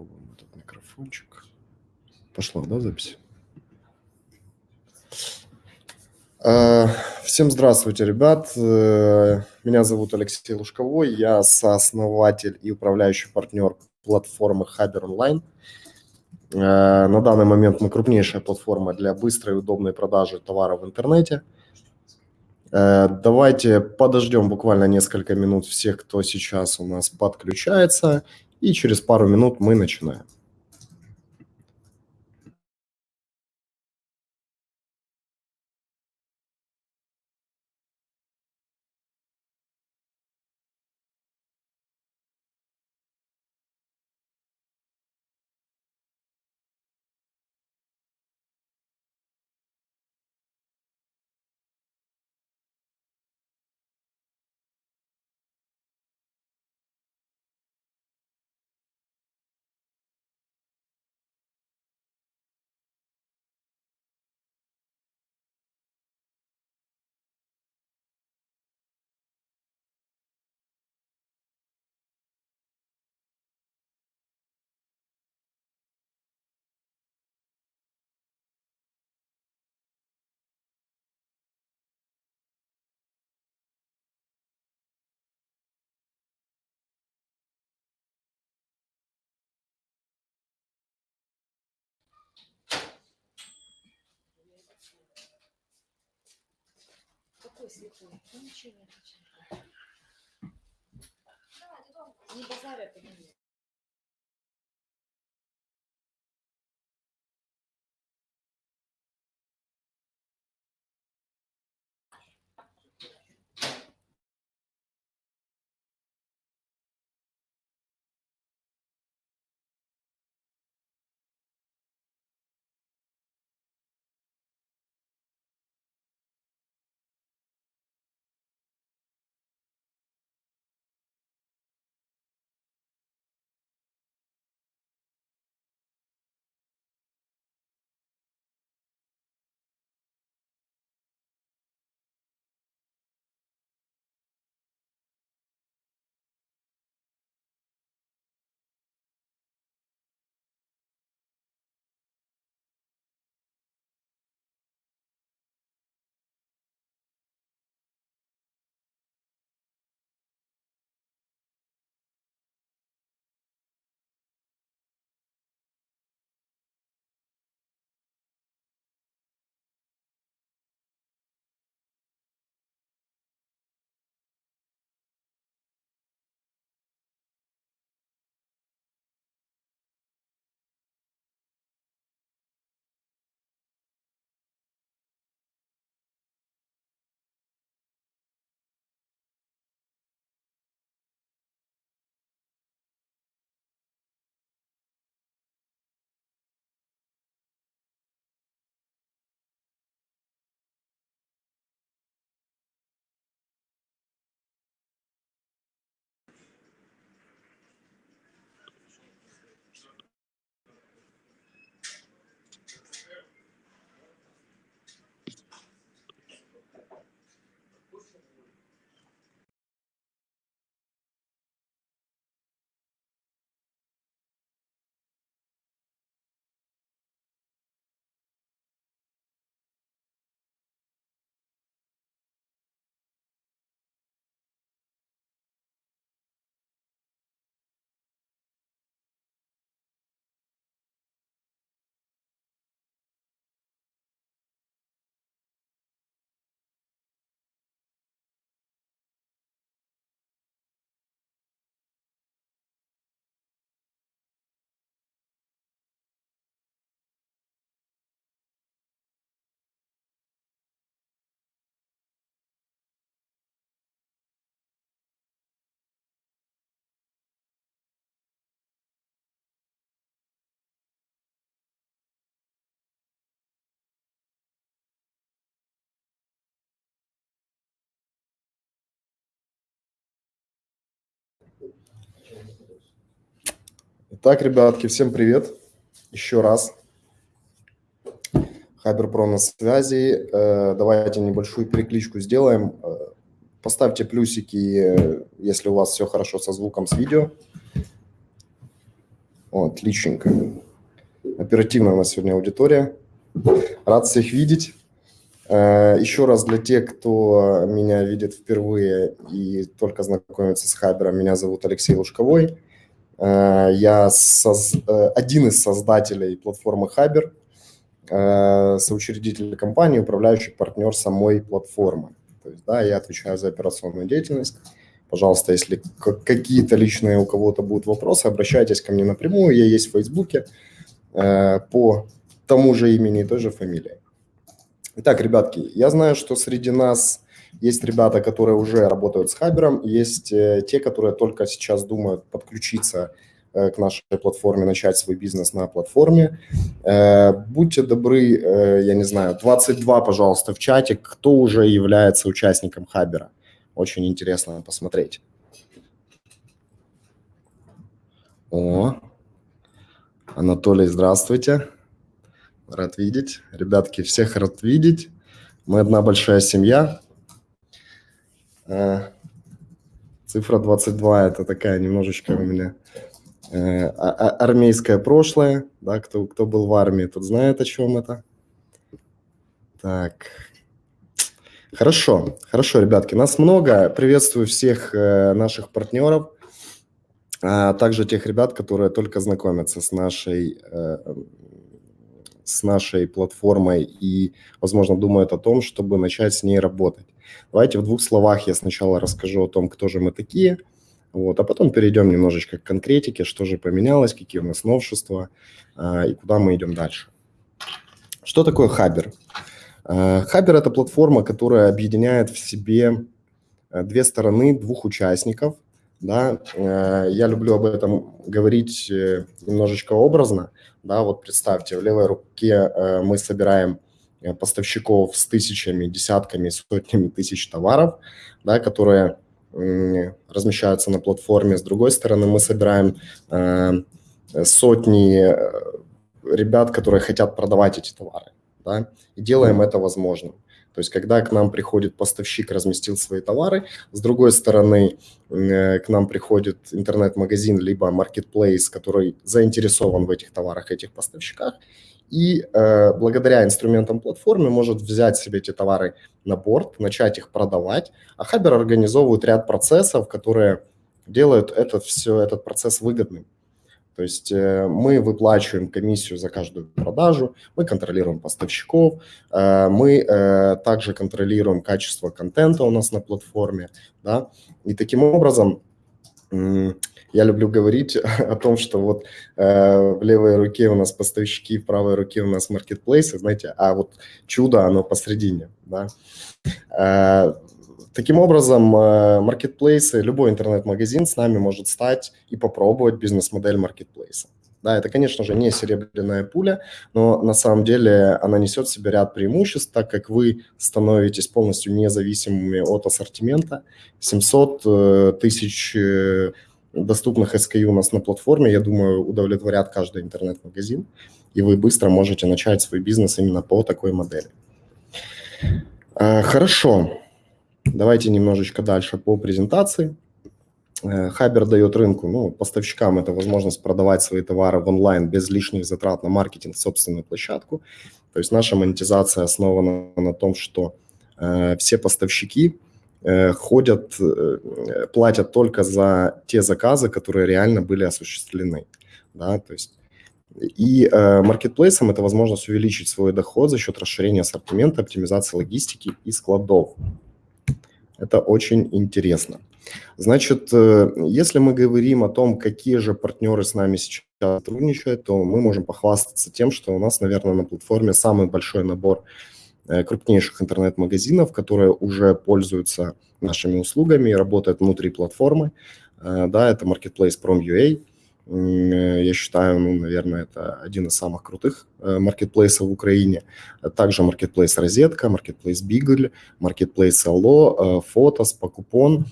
попробуем этот микрофончик. Пошла, да, запись? Э, всем здравствуйте, ребят. Э, меня зовут Алексей Лужковой. Я сооснователь и управляющий партнер платформы Haber Online. Э, на данный момент мы крупнейшая платформа для быстрой и удобной продажи товаров в интернете. Давайте подождем буквально несколько минут всех, кто сейчас у нас подключается, и через пару минут мы начинаем. Какой слепой? Ну ничего не отвечает. Не базарь это не Итак, ребятки, всем привет. Еще раз. Хайберпро на связи. Э, давайте небольшую перекличку сделаем. Э, поставьте плюсики, если у вас все хорошо со звуком, с видео. О, отличненько. Оперативно у нас сегодня аудитория. Рад всех видеть. Э, еще раз для тех, кто меня видит впервые и только знакомится с Хабером, меня зовут Алексей Лужковой. Э, я соз... Э, один из создателей платформы Хабер, соучредитель компании, управляющий партнер самой платформы. То есть, да, я отвечаю за операционную деятельность. Пожалуйста, если какие-то личные у кого-то будут вопросы, обращайтесь ко мне напрямую. Я есть в Фейсбуке по тому же имени и той же фамилии. Итак, ребятки, я знаю, что среди нас есть ребята, которые уже работают с Хабером, есть э, те, которые только сейчас думают подключиться э, к нашей платформе, начать свой бизнес на платформе. Э, будьте добры, я не знаю, 22, пожалуйста, в чате, кто уже является участником Хабера. Очень интересно посмотреть. О, Анатолий, здравствуйте. Рад видеть. Ребятки, всех рад видеть. Мы одна большая семья. Э, цифра 22 – это такая немножечко у меня э, а, а, армейское прошлое. Да, кто, кто был в армии, тот знает, о чем это. Так. Хорошо, хорошо, ребятки. Нас много. Приветствую всех э, наших партнеров, а также тех ребят, которые только знакомятся с нашей с нашей платформой и, возможно, думают о том, чтобы начать с ней работать. Давайте в двух словах я сначала расскажу о том, кто же мы такие, вот, а потом перейдем немножечко к конкретике, что же поменялось, какие у нас новшества а, и куда мы идем дальше. Что такое Хабер? А, Хабер – это платформа, которая объединяет в себе а, две стороны, двух участников. Да? А, я люблю об этом говорить э, немножечко образно. Да, вот представьте, в левой руке э, мы собираем э, поставщиков с тысячами, десятками, сотнями тысяч товаров, да, которые размещаются на платформе. С другой стороны, мы собираем э, сотни ребят, которые хотят продавать эти товары, да, и делаем это возможным. То есть, когда к нам приходит поставщик, разместил свои товары, с другой стороны, э, к нам приходит интернет-магазин, либо marketplace, который заинтересован в этих товарах, этих поставщиках, и э, благодаря инструментам платформы может взять себе эти товары на борт, начать их продавать, а Хабер организовывает ряд процессов, которые делают это все, этот процесс выгодным. То есть э, мы выплачиваем комиссию за каждую продажу, мы контролируем поставщиков, э, мы э, также контролируем качество контента у нас на платформе. Да? И таким образом я люблю говорить о том, что вот в левой руке у нас поставщики, в правой руке у нас маркетплейсы, знаете, а вот чудо, оно посредине. Да? Таким образом, э, маркетплейсы, любой интернет-магазин с нами может стать и попробовать бизнес-модель маркетплейса. Да, это, конечно же, не серебряная пуля, но на самом деле она несет в себе ряд преимуществ, так как вы становитесь полностью независимыми от ассортимента. 700 э, тысяч э, доступных SKU у нас на платформе, я думаю, удовлетворят каждый интернет-магазин, и вы быстро можете начать свой бизнес именно по такой модели. Хорошо. Давайте немножечко дальше по презентации. Э, Хабер дает рынку, ну, поставщикам это возможность продавать свои товары в онлайн без лишних затрат на маркетинг, собственную площадку. То есть наша монетизация основана на том, что э, все поставщики э, ходят, э, платят только за те заказы, которые реально были осуществлены. Да? То есть и э, маркетплейсам это возможность увеличить свой доход за счет расширения ассортимента, оптимизации логистики и складов. Это очень интересно. Значит, э, если мы говорим о том, какие же партнеры с нами сейчас сотрудничают, то мы можем похвастаться тем, что у нас, наверное, на платформе самый большой набор э, крупнейших интернет-магазинов, которые уже пользуются нашими услугами и работают внутри платформы. Э, да, это Marketplace Prom.ua, я считаю, ну, наверное, это один из самых крутых маркетплейсов в Украине. Также маркетплейс Розетка, маркетплейс Бигль, маркетплейс Алло, Фотос, Покупон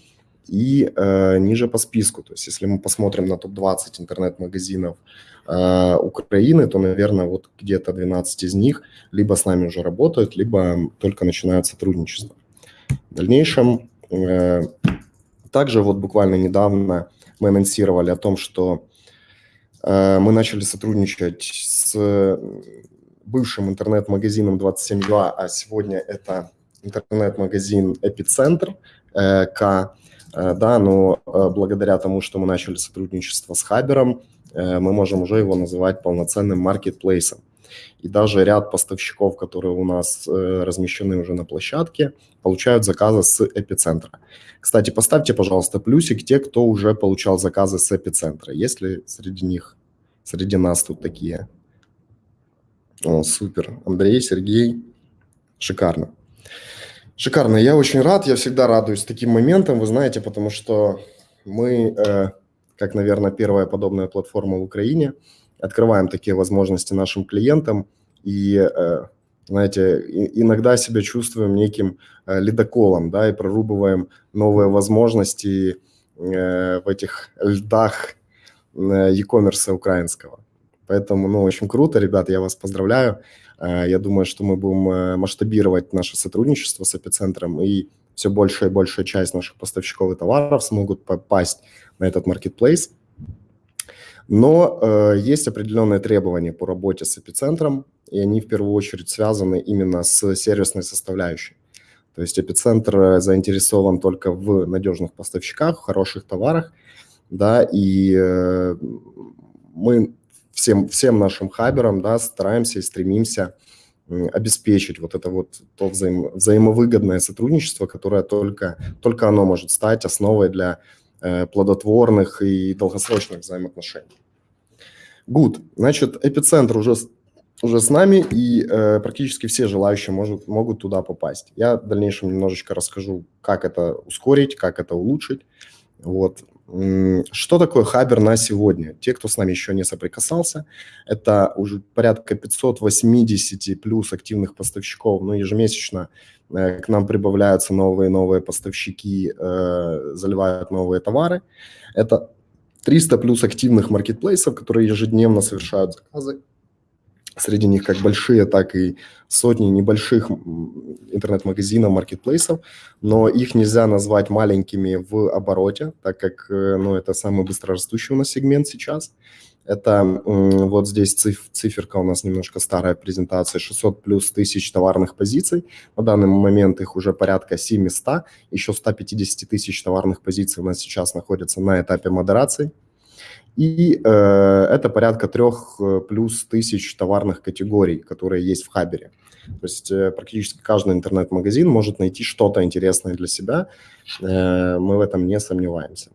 и э, ниже по списку. То есть если мы посмотрим на топ-20 интернет-магазинов э, Украины, то, наверное, вот где-то 12 из них либо с нами уже работают, либо только начинают сотрудничество. В дальнейшем э, также вот буквально недавно мы анонсировали о том, что мы начали сотрудничать с бывшим интернет-магазином 27.2, а сегодня это интернет-магазин «Эпицентр» К. Да, но благодаря тому, что мы начали сотрудничество с Хабером, мы можем уже его называть полноценным маркетплейсом. И даже ряд поставщиков, которые у нас э, размещены уже на площадке, получают заказы с эпицентра. Кстати, поставьте, пожалуйста, плюсик те, кто уже получал заказы с эпицентра. Есть ли среди них, среди нас тут такие? О, супер. Андрей, Сергей. Шикарно. Шикарно. Я очень рад, я всегда радуюсь таким моментам, вы знаете, потому что мы, э, как, наверное, первая подобная платформа в Украине – открываем такие возможности нашим клиентам и, э, знаете, иногда себя чувствуем неким э, ледоколом, да, и прорубываем новые возможности э, в этих льдах e-commerce украинского. Поэтому, ну, очень круто, ребят, я вас поздравляю. Я думаю, что мы будем масштабировать наше сотрудничество с эпицентром, и все большая и большая часть наших поставщиков и товаров смогут попасть на этот marketplace. Но э, есть определенные требования по работе с эпицентром, и они в первую очередь связаны именно с сервисной составляющей. То есть эпицентр э, заинтересован только в надежных поставщиках, в хороших товарах, да, и э, мы всем, всем нашим хаберам, да, стараемся и стремимся обеспечить вот это вот то взаим, взаимовыгодное сотрудничество, которое только, только оно может стать основой для Э, плодотворных и долгосрочных взаимоотношений. Good. Значит, эпицентр уже, уже с нами, и э, практически все желающие может, могут туда попасть. Я в дальнейшем немножечко расскажу, как это ускорить, как это улучшить. Вот. Что такое Хабер на сегодня? Те, кто с нами еще не соприкасался, это уже порядка 580 плюс активных поставщиков, ну, ежемесячно Э, к нам прибавляются новые новые поставщики, э, заливают новые товары. Это 300 плюс активных маркетплейсов, которые ежедневно совершают заказы. Среди них как большие, так и сотни небольших интернет-магазинов, маркетплейсов, но их нельзя назвать маленькими в обороте, так как э, ну, это самый быстрорастущий у нас сегмент сейчас. Это вот здесь циф, циферка у нас немножко старая презентация, 600 плюс тысяч товарных позиций. На данный момент их уже порядка 700, еще 150 тысяч товарных позиций у нас сейчас находятся на этапе модерации. И э, это порядка трех э, плюс тысяч товарных категорий, которые есть в Хабере. То есть э, практически каждый интернет-магазин может найти что-то интересное для себя. Э, мы в этом не сомневаемся.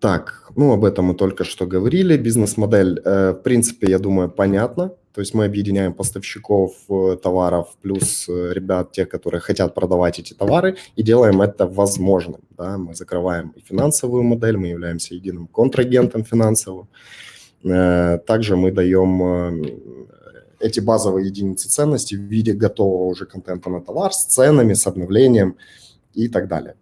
Так, ну об этом мы только что говорили. Бизнес-модель, э, в принципе, я думаю, понятна. То есть мы объединяем поставщиков э, товаров плюс э, ребят, тех, которые хотят продавать эти товары, и делаем это возможным. Да? Мы закрываем и финансовую модель, мы являемся единым контрагентом финансовым. Также мы даем эти базовые единицы ценности в виде готового уже контента на товар с ценами, с обновлением и так далее.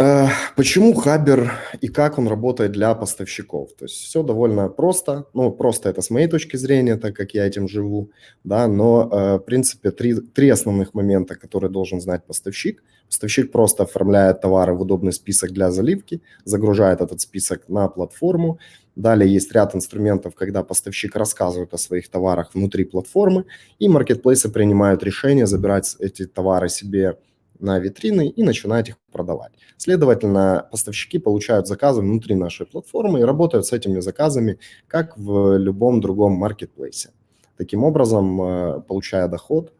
Э, почему Хабер и как он работает для поставщиков? То есть все довольно просто. Ну, просто это с моей точки зрения, так как я этим живу, да, но, э, в принципе, три, три основных момента, которые должен знать поставщик. Поставщик просто оформляет товары в удобный список для заливки, загружает этот список на платформу. Далее есть ряд инструментов, когда поставщик рассказывает о своих товарах внутри платформы, и маркетплейсы принимают решение забирать эти товары себе на витрины и начинать их продавать. Следовательно, поставщики получают заказы внутри нашей платформы и работают с этими заказами, как в любом другом маркетплейсе. Таким образом, э, получая доход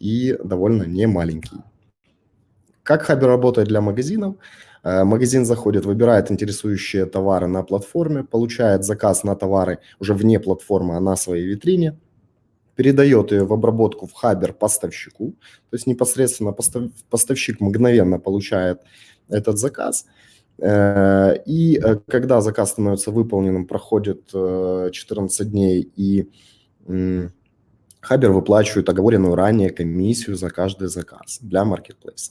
и довольно немаленький. Как Хабер работает для магазинов? Э, магазин заходит, выбирает интересующие товары на платформе, получает заказ на товары уже вне платформы, а на своей витрине – передает ее в обработку в Хабер поставщику, то есть непосредственно поставщик мгновенно получает этот заказ, э, и э, когда заказ становится выполненным, проходит 14 э, дней, и Хабер выплачивает оговоренную ранее комиссию за каждый заказ для маркетплейса.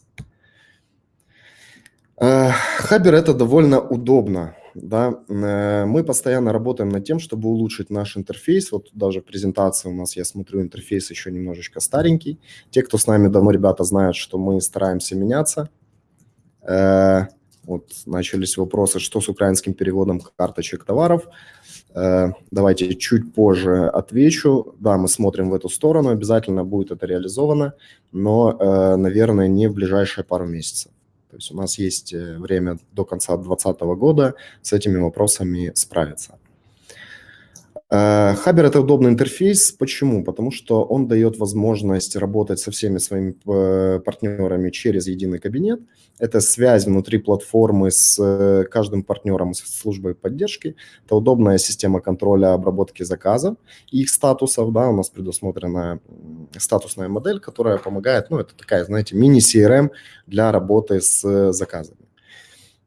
Хабер – это довольно удобно да, э, мы постоянно работаем над тем, чтобы улучшить наш интерфейс. Вот даже в презентации у нас, я смотрю, интерфейс еще немножечко старенький. Те, кто с нами давно, ребята, знают, что мы стараемся меняться. Э, Вот начались вопросы, что с украинским переводом карточек товаров. Э, давайте чуть позже отвечу. Да, мы смотрим в эту сторону, обязательно будет это реализовано, но, наверное, не в ближайшие пару месяцев. Есть у нас есть э, время до конца 2020 года с этими вопросами справиться. Хабер – это удобный интерфейс. Почему? Потому что он дает возможность работать со всеми своими партнерами через единый кабинет – это связь внутри платформы с э, каждым партнером с службой поддержки. Это удобная система контроля обработки заказов и их статусов. Да, у нас предусмотрена статусная модель, которая помогает, ну, это такая, знаете, мини-CRM для работы с э, заказами.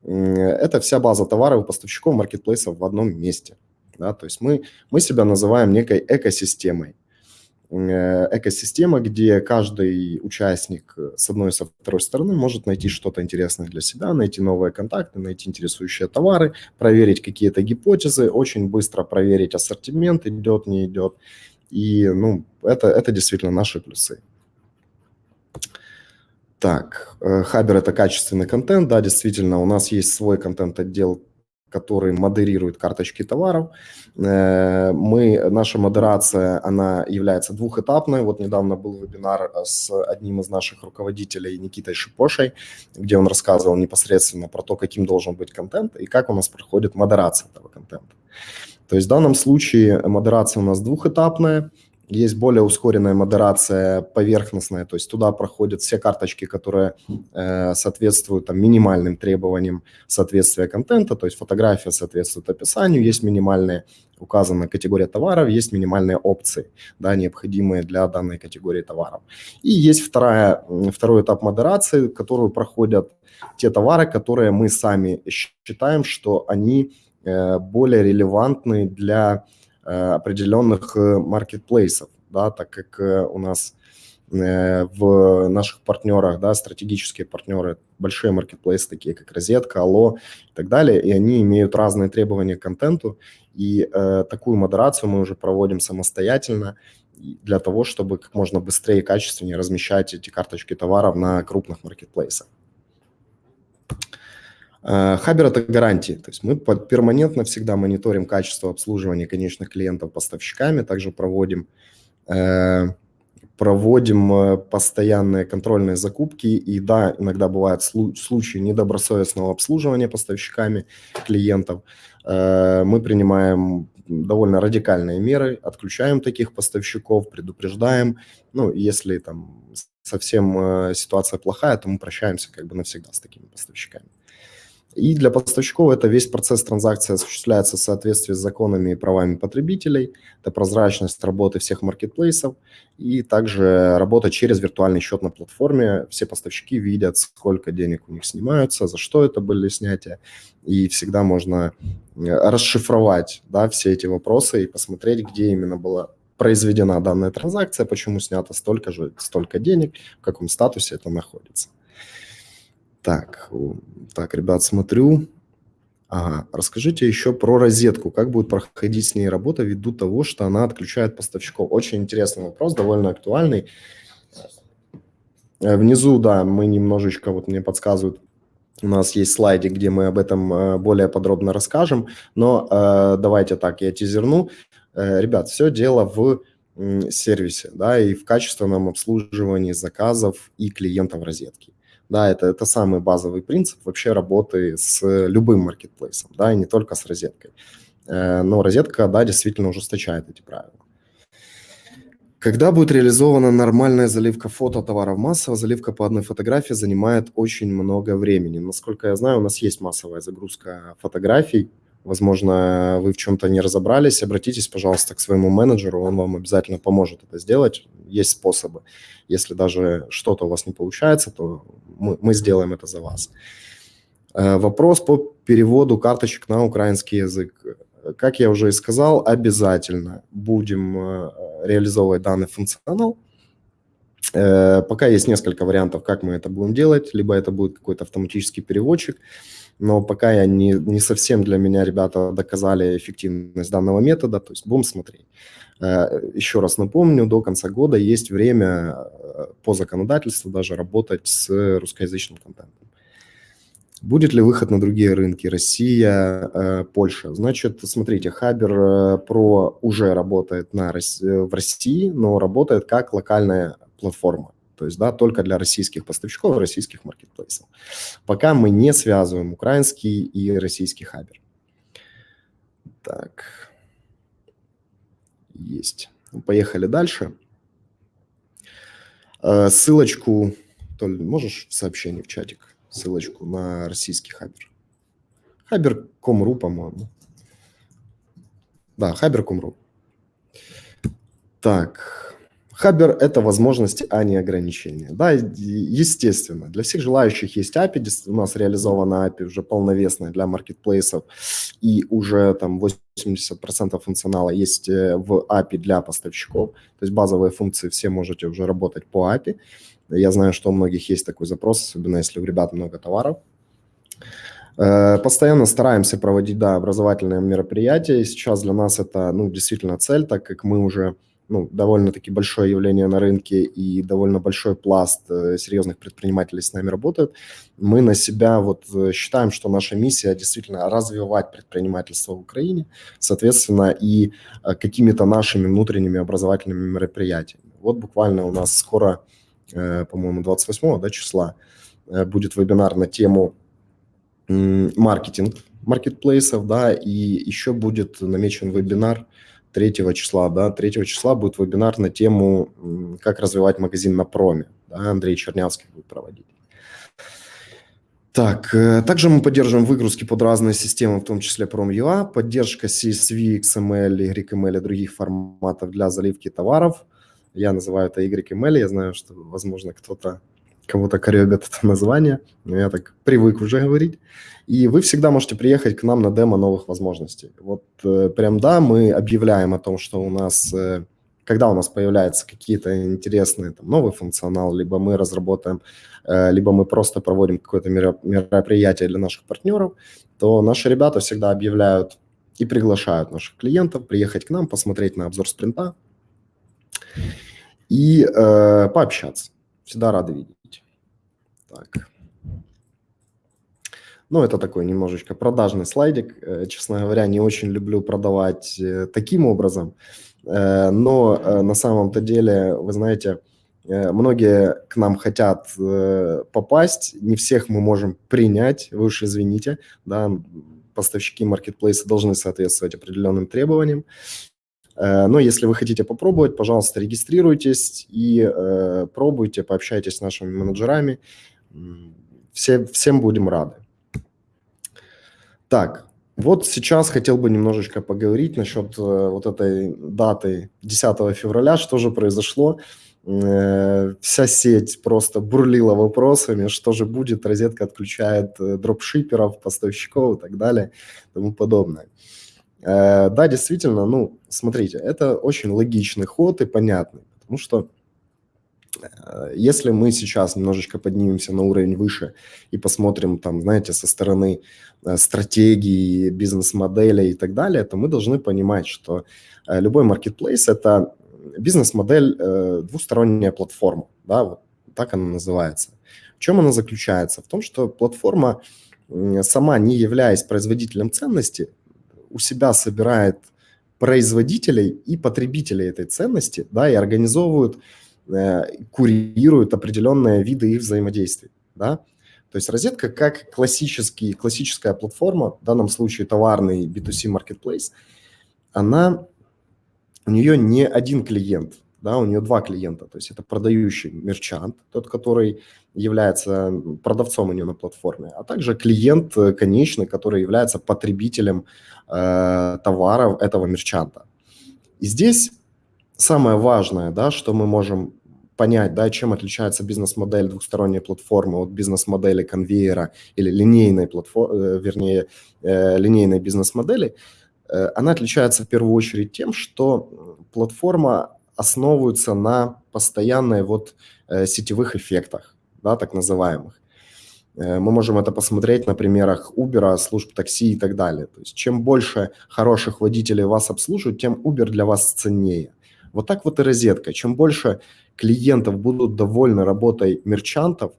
Это вся база товаров и поставщиков маркетплейсов в одном месте. Да, то есть мы, мы себя называем некой экосистемой. Э, экосистема, где каждый участник э, с одной и со второй стороны может найти что-то интересное для себя, найти новые контакты, найти интересующие товары, проверить какие-то гипотезы, очень быстро проверить ассортимент, идет, не идет. И ну, это, это действительно наши плюсы. Так, э, Хабер – это качественный контент, да, действительно, у нас есть свой контент-отдел который модерирует карточки товаров. Э, мы, наша модерация, она является двухэтапной. Вот недавно был вебинар с одним из наших руководителей, Никитой Шипошей, где он рассказывал непосредственно про то, каким должен быть контент и как у нас проходит модерация этого контента. То есть в данном случае модерация у нас двухэтапная – есть более ускоренная модерация поверхностная, то есть туда проходят все карточки, которые э, соответствуют там, минимальным требованиям соответствия контента, то есть фотография соответствует описанию, есть минимальные указана категория товаров, есть минимальные опции, да, необходимые для данной категории товаров. И есть вторая, второй этап модерации, которую проходят те товары, которые мы сами считаем, что они э, более релевантны для определенных э, маркетплейсов, да, так как э, у нас в наших партнерах, да, стратегические партнеры, большие маркетплейсы, такие как Розетка, Алло и так далее, и они имеют разные требования к контенту, и э, такую модерацию мы уже проводим самостоятельно для того, чтобы как можно быстрее и качественнее размещать эти карточки товаров на крупных маркетплейсах. Э, Хабер – это гарантии, то есть мы перманентно всегда мониторим качество обслуживания конечных клиентов поставщиками, также проводим, э, проводим э, постоянные контрольные закупки, и да, иногда бывают случаи недобросовестного обслуживания поставщиками клиентов. Мы принимаем довольно радикальные меры, отключаем таких поставщиков, предупреждаем, ну, если там совсем ситуация плохая, то мы прощаемся как бы навсегда с такими поставщиками. И для поставщиков это весь процесс транзакции осуществляется в соответствии с законами и правами потребителей. Это прозрачность работы всех маркетплейсов и также работа через виртуальный счет на платформе. Все поставщики видят, сколько денег у них снимаются, за что это были снятия. И всегда можно э, расшифровать да, все эти вопросы и посмотреть, где именно была произведена данная транзакция, почему снято столько же, столько денег, в каком статусе это находится. Так, так, ребят, смотрю. Ага, расскажите еще про розетку. Как будет проходить с ней работа ввиду того, что она отключает поставщиков? Очень интересный вопрос, довольно актуальный. Э, внизу, да, мы немножечко, вот мне подсказывают, у нас есть слайдик, где мы об этом э, более подробно расскажем, но э, давайте так, я тизерну. Э, ребят, все дело в сервисе, да, и в качественном обслуживании заказов и клиентов розетки. Да, это, это самый базовый принцип вообще работы с любым маркетплейсом, да, и не только с розеткой. Э, но розетка, да, действительно ужесточает эти правила. Когда будет реализована нормальная заливка фото товаров массово, заливка по одной фотографии занимает очень много времени. Насколько я знаю, у нас есть массовая загрузка фотографий, Возможно, вы в чем-то не разобрались, обратитесь, пожалуйста, к своему менеджеру, он вам обязательно поможет это сделать. Есть способы. Если даже что-то у вас не получается, то мы, мы сделаем это за вас. Э, вопрос по переводу карточек на украинский язык. Как я уже и сказал, обязательно будем э, реализовывать данный функционал. Э, пока есть несколько вариантов, как мы это будем делать. Либо это будет какой-то автоматический переводчик, но пока я не, не совсем для меня ребята доказали эффективность данного метода, то есть будем смотреть. Э, еще раз напомню, до конца года есть время э, по законодательству даже работать с русскоязычным контентом. Будет ли выход на другие рынки? Россия, э, Польша. Значит, смотрите, Хабер Pro уже работает на, в России, но работает как локальная платформа. То есть, да, только для российских поставщиков, российских маркетплейсов. Пока мы не связываем украинский и российский Хабер. Так. Есть. Поехали дальше. Э, ссылочку, Толь, можешь в сообщении в чатик? ссылочку на российский Хабер. Хабер.com.ру, по-моему. Да, Хабер.com.ру. Так, Хабер – это возможности, а не ограничения. Да, естественно, для всех желающих есть API, у нас реализована API уже полновесная для маркетплейсов, и уже там 80% функционала есть э, в API для поставщиков, то есть базовые функции все можете уже работать по API. Я знаю, что у многих есть такой запрос, особенно если у ребят много товаров. Э, постоянно стараемся проводить, да, образовательные мероприятия. Сейчас для нас это, ну, действительно цель, так как мы уже, ну, довольно-таки большое явление на рынке и довольно большой пласт э, серьезных предпринимателей с нами работают. Мы на себя вот э, считаем, что наша миссия действительно развивать предпринимательство в Украине, соответственно, и какими-то нашими внутренними образовательными мероприятиями. Вот буквально у нас скоро Э, по-моему, 28 да, числа э, будет вебинар на тему маркетинг маркетплейсов, да, и еще будет намечен вебинар 3 числа, да, 3 числа будет вебинар на тему, как развивать магазин на проме, да, Андрей Чернявский будет проводить. Так, э, также мы поддерживаем выгрузки под разные системы, в том числе Prom.ua, поддержка CSV, XML, YML и других форматов для заливки товаров – я называю это YML, я знаю, что, возможно, кто-то кого-то коребят это название, но я так привык уже говорить. И вы всегда можете приехать к нам на демо новых возможностей. Вот э, прям да, мы объявляем о том, что у нас, э, когда у нас появляются какие-то интересные там, новый функционал, либо мы разработаем, э, либо мы просто проводим какое-то мероприятие для наших партнеров, то наши ребята всегда объявляют и приглашают наших клиентов приехать к нам, посмотреть на обзор спринта, и э, пообщаться. Всегда рады видеть. Так. Ну, это такой немножечко продажный слайдик. Э, честно говоря, не очень люблю продавать э, таким образом. Э, но на самом-то деле, вы знаете, многие к нам хотят попасть, не всех мы можем принять, вы уж извините, да, поставщики маркетплейса должны соответствовать определенным требованиям. Но если вы хотите попробовать, пожалуйста, регистрируйтесь и пробуйте, пообщайтесь с нашими менеджерами. Все, всем будем рады. Так, вот сейчас хотел бы немножечко поговорить насчет э, вот этой даты 10 февраля, что же произошло. Э, вся сеть просто бурлила вопросами, что же будет, розетка отключает э, дропшиперов, поставщиков и так далее и тому подобное. Да, действительно, ну, смотрите, это очень логичный ход и понятный, потому что если мы сейчас немножечко поднимемся на уровень выше и посмотрим там, знаете, со стороны э, стратегии, бизнес-модели и так далее, то мы должны понимать, что любой маркетплейс – это бизнес-модель, двусторонняя платформа, да, вот так она называется. В чем она заключается? В том, что платформа, сама не являясь производителем ценности, у себя собирает производителей и потребителей этой ценности, да, и организовывают, э, курируют определенные виды их взаимодействий, да. То есть розетка как классический, классическая платформа, в данном случае товарный B2C marketplace, она, у нее не один клиент, да, у нее два клиента, то есть это продающий мерчант, тот, который является продавцом у нее на платформе, а также клиент э, конечный, который является потребителем э, товаров этого мерчанта. И здесь самое важное, да, что мы можем понять, да, чем отличается бизнес-модель двухсторонней платформы от бизнес-модели конвейера или линейной платформы, э, вернее, э, линейной бизнес-модели, э, она отличается в первую очередь тем, что платформа основываются на постоянной вот сетевых эффектах, да, так называемых. Мы можем это посмотреть на примерах Uber, служб такси и так далее. То есть чем больше хороших водителей вас обслуживают, тем Uber для вас ценнее. Вот так вот и розетка. Чем больше клиентов будут довольны работой мерчантов,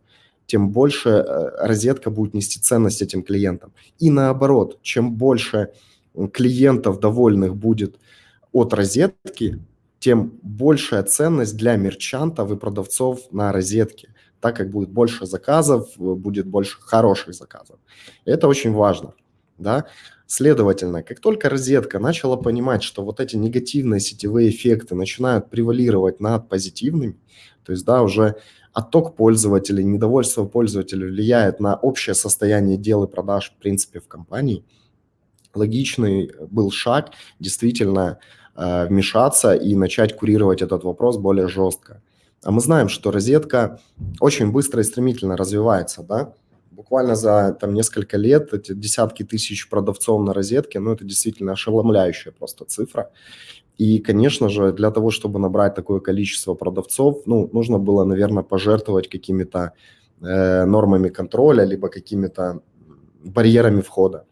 тем больше э, розетка будет нести ценность этим клиентам. И наоборот, чем больше клиентов довольных будет от розетки, тем большая ценность для мерчантов и продавцов на розетке, так как будет больше заказов, будет больше хороших заказов. Это очень важно. Да? Следовательно, как только розетка начала понимать, что вот эти негативные сетевые эффекты начинают превалировать над позитивными, то есть, да, уже отток пользователей, недовольство пользователей влияет на общее состояние дел и продаж, в принципе, в компании, логичный был шаг действительно э, вмешаться и начать курировать этот вопрос более жестко. А мы знаем, что розетка очень быстро и стремительно развивается, да, буквально за там несколько лет эти десятки тысяч продавцов на розетке, ну, это действительно ошеломляющая просто цифра. И, конечно же, для того, чтобы набрать такое количество продавцов, ну, нужно было, наверное, пожертвовать какими-то э, нормами контроля, либо какими-то барьерами входа.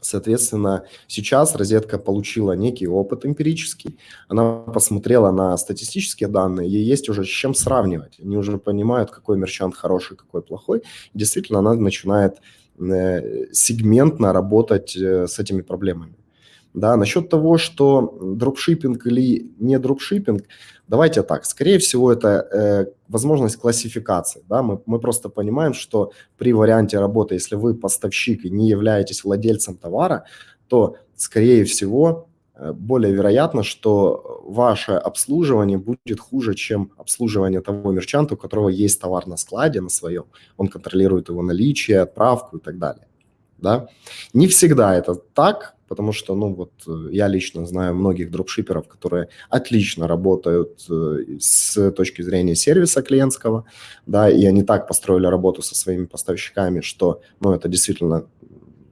Соответственно, сейчас розетка получила некий опыт эмпирический, она посмотрела на статистические данные, ей есть уже с чем сравнивать. Они уже понимают, какой мерчант хороший, какой плохой. действительно, она начинает э, сегментно работать э, с этими проблемами. Да, насчет того, что дропшиппинг или не дропшиппинг, давайте так, скорее всего, это э, возможность классификации. Да? Мы, мы просто понимаем, что при варианте работы, если вы поставщик и не являетесь владельцем товара, то, скорее всего, э, более вероятно, что ваше обслуживание будет хуже, чем обслуживание того мерчанта, у которого есть товар на складе, на своем. Он контролирует его наличие, отправку и так далее. Да? Не всегда это так, потому что, ну, вот э, я лично знаю многих дропшиперов, которые отлично работают э, с точки зрения сервиса клиентского, да, и они так построили работу со своими поставщиками, что, ну, это действительно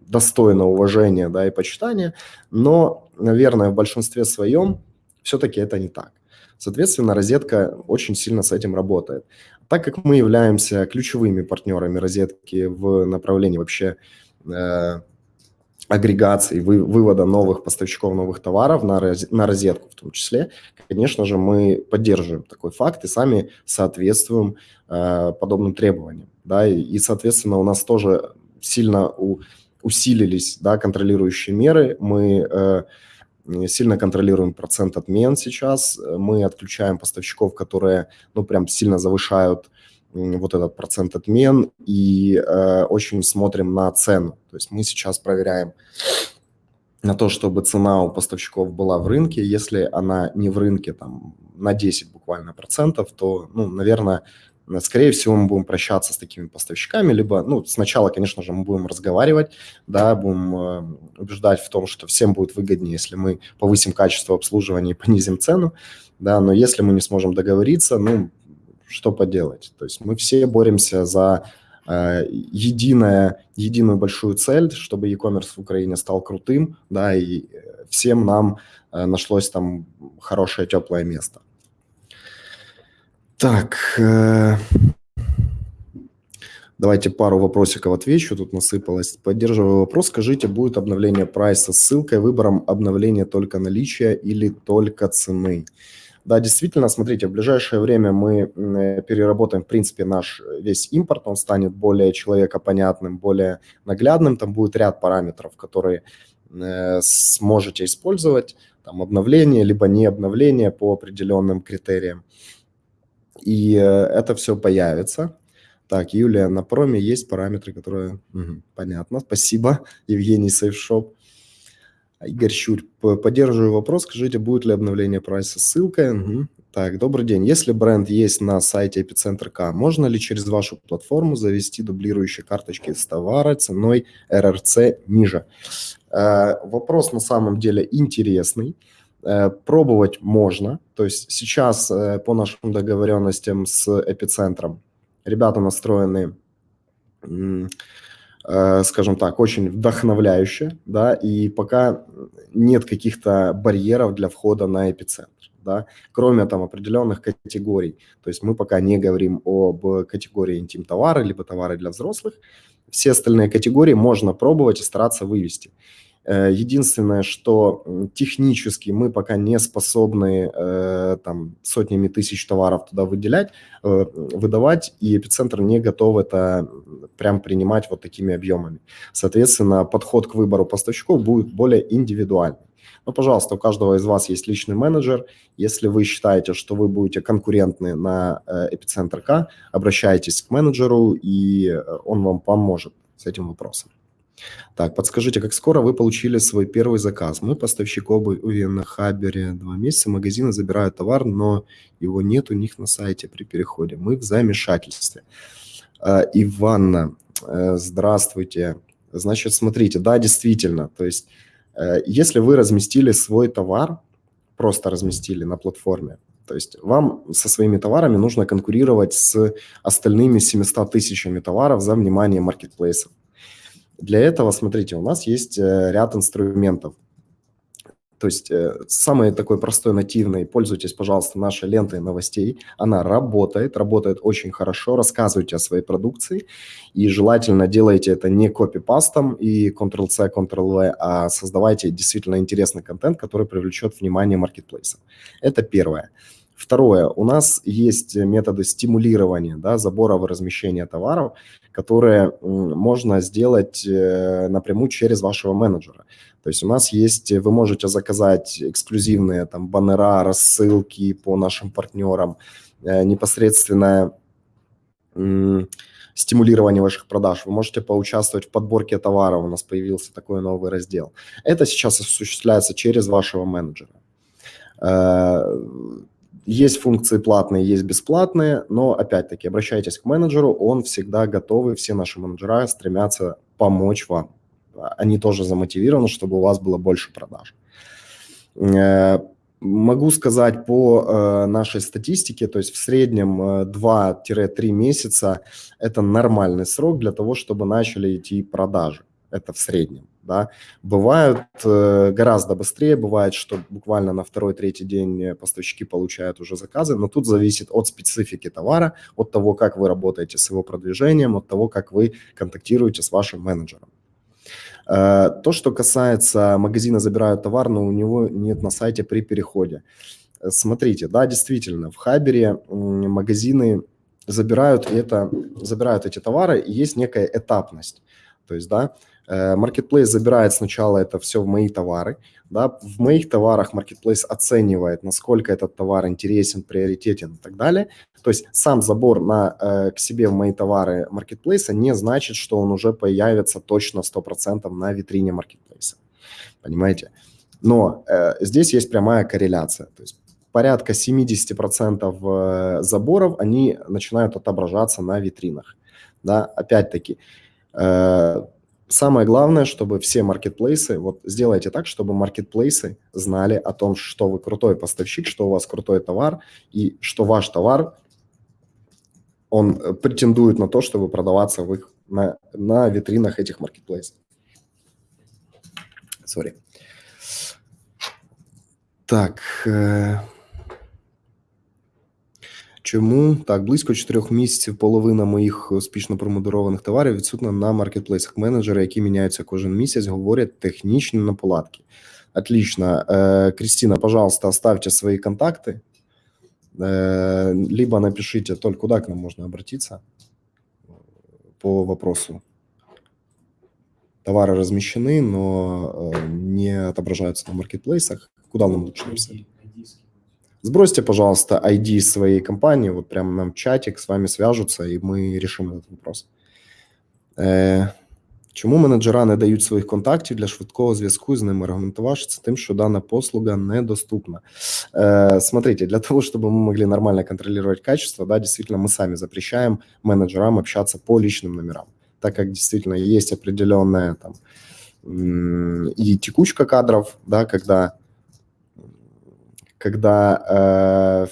достойно уважения, да, и почитания, но, наверное, в большинстве своем все-таки это не так. Соответственно, розетка очень сильно с этим работает. Так как мы являемся ключевыми партнерами розетки в направлении вообще агрегации, вы, вывода новых поставщиков новых товаров на, роз, на розетку в том числе, конечно же, мы поддерживаем такой факт и сами соответствуем э, подобным требованиям. Да, и, и, соответственно, у нас тоже сильно у, усилились да, контролирующие меры. Мы э, сильно контролируем процент отмен сейчас. Мы отключаем поставщиков, которые ну, прям сильно завышают вот этот процент отмен и э, очень смотрим на цену. То есть мы сейчас проверяем на то, чтобы цена у поставщиков была в рынке. Если она не в рынке там на 10 буквально процентов, то, ну, наверное, скорее всего, мы будем прощаться с такими поставщиками, либо, ну, сначала, конечно же, мы будем разговаривать, да, будем э, убеждать в том, что всем будет выгоднее, если мы повысим качество обслуживания и понизим цену, да, но если мы не сможем договориться, ну, что поделать. То есть мы все боремся за э, единое, единую большую цель, чтобы e-commerce в Украине стал крутым, да, и э, всем нам э, нашлось там хорошее, теплое место. Так, э, давайте пару вопросиков отвечу, тут насыпалось. Поддерживаю вопрос, скажите, будет обновление прайса с ссылкой, выбором обновления только наличия или только цены? Да, действительно, смотрите, в ближайшее время мы э, переработаем, в принципе, наш э, весь импорт, он станет более человекопонятным, более наглядным, там будет ряд параметров, которые э, сможете использовать, там обновление, либо не обновление по определенным критериям. И это все появится. Так, Юлия, на проме есть параметры, которые... Угу, понятно, спасибо, Евгений Сейфшоп. Игорь Щурь, поддерживаю вопрос, скажите, будет ли обновление прайса ссылкой? Угу. Так, добрый день. Если бренд есть на сайте Эпицентр К, можно ли через вашу платформу завести дублирующие карточки с товара ценой РРЦ ниже? Э, вопрос на самом деле интересный. Э, пробовать можно. То есть сейчас э, по нашим договоренностям с Эпицентром ребята настроены скажем так, очень вдохновляюще, да, и пока нет каких-то барьеров для входа на эпицентр, да, кроме там определенных категорий. То есть мы пока не говорим об категории интим-товары, либо товары для взрослых. Все остальные категории можно пробовать и стараться вывести. Э, единственное, что технически мы пока не способны там сотнями тысяч товаров туда выделять, выдавать, и эпицентр не готов это прям принимать вот такими объемами. Соответственно, подход к выбору поставщиков будет более индивидуальный. Но, пожалуйста, у каждого из вас есть личный менеджер. Если вы считаете, что вы будете конкурентны на эпицентр К, обращайтесь к менеджеру, и он вам поможет с этим вопросом. Так, подскажите, как скоро вы получили свой первый заказ? Мы поставщик обуви на Хабере два месяца, магазины забирают товар, но его нет у них на сайте при переходе. Мы в замешательстве. Э, Иванна, э, здравствуйте. Значит, смотрите, да, действительно, то есть э, если вы разместили свой товар, просто разместили на платформе, то есть вам со своими товарами нужно конкурировать с остальными 700 тысячами товаров за внимание маркетплейсов. Для этого, смотрите, у нас есть э, ряд инструментов. То есть э, самый такой простой нативный, пользуйтесь, пожалуйста, нашей лентой новостей. Она работает, работает очень хорошо. Рассказывайте о своей продукции и желательно делайте это не копипастом и Ctrl-C, Ctrl-V, а создавайте действительно интересный контент, который привлечет внимание маркетплейса. Это первое. Второе, у нас есть методы стимулирования, да, забора и размещения товаров, которые можно сделать э, напрямую через вашего менеджера. То есть у нас есть, вы можете заказать эксклюзивные там баннера, рассылки по нашим партнерам, э, непосредственно стимулирование ваших продаж. Вы можете поучаствовать в подборке товаров, у нас появился такой новый раздел. Это сейчас осуществляется через вашего менеджера. Есть функции платные, есть бесплатные, но опять-таки обращайтесь к менеджеру, он всегда готовый, все наши менеджера стремятся помочь вам. Они тоже замотивированы, чтобы у вас было больше продаж. Э, могу сказать по э, нашей статистике, то есть в среднем 2-3 э, месяца это нормальный срок для того, чтобы начали идти продажи. Это в среднем да. Бывают э, гораздо быстрее, бывает, что буквально на второй-третий день поставщики получают уже заказы, но тут зависит от специфики товара, от того, как вы работаете с его продвижением, от того, как вы контактируете с вашим менеджером. Э, то, что касается магазина «Забирают товар», но у него нет на сайте при переходе. Смотрите, да, действительно, в Хабере магазины забирают, это, забирают эти товары, и есть некая этапность. То есть, да, Э, marketplace забирает сначала это все в мои товары. Да, в моих товарах Marketplace оценивает, насколько этот товар интересен, приоритетен и так далее. То есть сам забор на, э, к себе в мои товары Marketplace не значит, что он уже появится точно 100% на витрине Marketplace. Понимаете? Но э, здесь есть прямая корреляция. То есть порядка 70% э, заборов, они начинают отображаться на витринах. Да, опять-таки, э, Самое главное, чтобы все маркетплейсы, вот сделайте так, чтобы маркетплейсы знали о том, что вы крутой поставщик, что у вас крутой товар, и что ваш товар, он э, претендует на то, чтобы продаваться в их, на, на витринах этих маркетплейсов. Сори. Так. Э Чому так близько 4 місяців половина моїх успішно промодерованих товарів відсутна на маркетплейсах. Менеджери, які міняються кожен місяць, говорять технічні наполадки. Отлично. Э, Кристина, пожалуйста, оставьте свои контакты, э, либо напишите, только куда к нам можно обратиться по вопросу. Товары размещены, но э, не отображаются на маркетплейсах. Куда нам лучше написать? Сбросьте, пожалуйста, ID своей компании, вот прямо нам чатик, с вами свяжутся, и мы решим этот вопрос. Е, Чому менеджера не дають своїх контактів для швидкого зв'язку з ними? Аргументувавши тим, що дана послуга недоступна. Э, смотрите, для того, чтобы мы могли нормально контролировать качество, да, действительно, мы сами запрещаем менеджерам общаться по личным номерам, так как действительно есть определенная там и текучка кадров, да, когда когда э,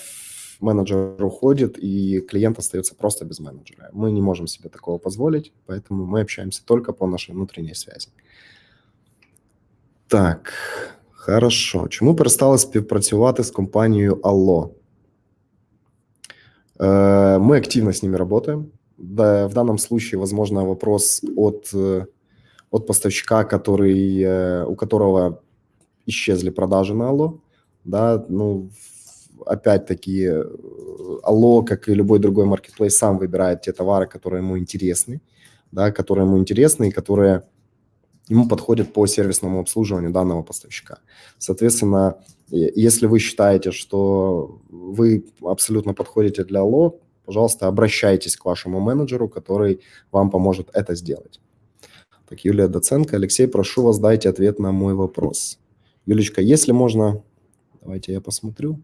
менеджер уходит, и клиент остается просто без менеджера. Мы не можем себе такого позволить, поэтому мы общаемся только по нашей внутренней связи. Так, хорошо. Чому перестали співпрацювати з компанією Allo? Э, мы активно с ними работаем. Да, в данном случае, возможно, вопрос от, от поставщика, который, у которого исчезли продажи на Алло, да, ну, опять-таки, Алло, как и любой другой маркетплейс, сам выбирает те товары, которые ему интересны, да, которые ему интересны и которые ему подходят по сервисному обслуживанию данного поставщика. Соответственно, если вы считаете, что вы абсолютно подходите для Алло, пожалуйста, обращайтесь к вашему менеджеру, который вам поможет это сделать. Так, Юлия Доценко. Алексей, прошу вас, дайте ответ на мой вопрос. Юлечка, если можно, давайте я посмотрю.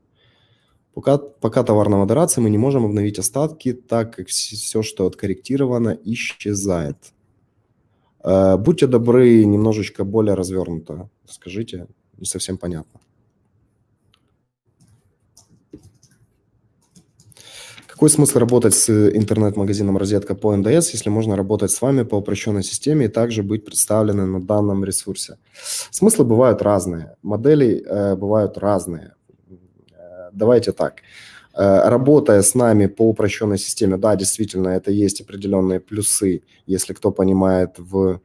Пока, пока товарная модерация, мы не можем обновить остатки, так как все, что откорректировано, исчезает. Э, будьте добры, немножечко более развернуто. Скажите, не совсем понятно. Какой смысл работать с интернет-магазином «Розетка» по НДС, если можно работать с вами по упрощенной системе и также быть представлены на данном ресурсе? Смыслы бывают разные, модели э, бывают разные. Э, давайте так. Э, работая с нами по упрощенной системе, да, действительно, это есть определенные плюсы, если кто понимает в...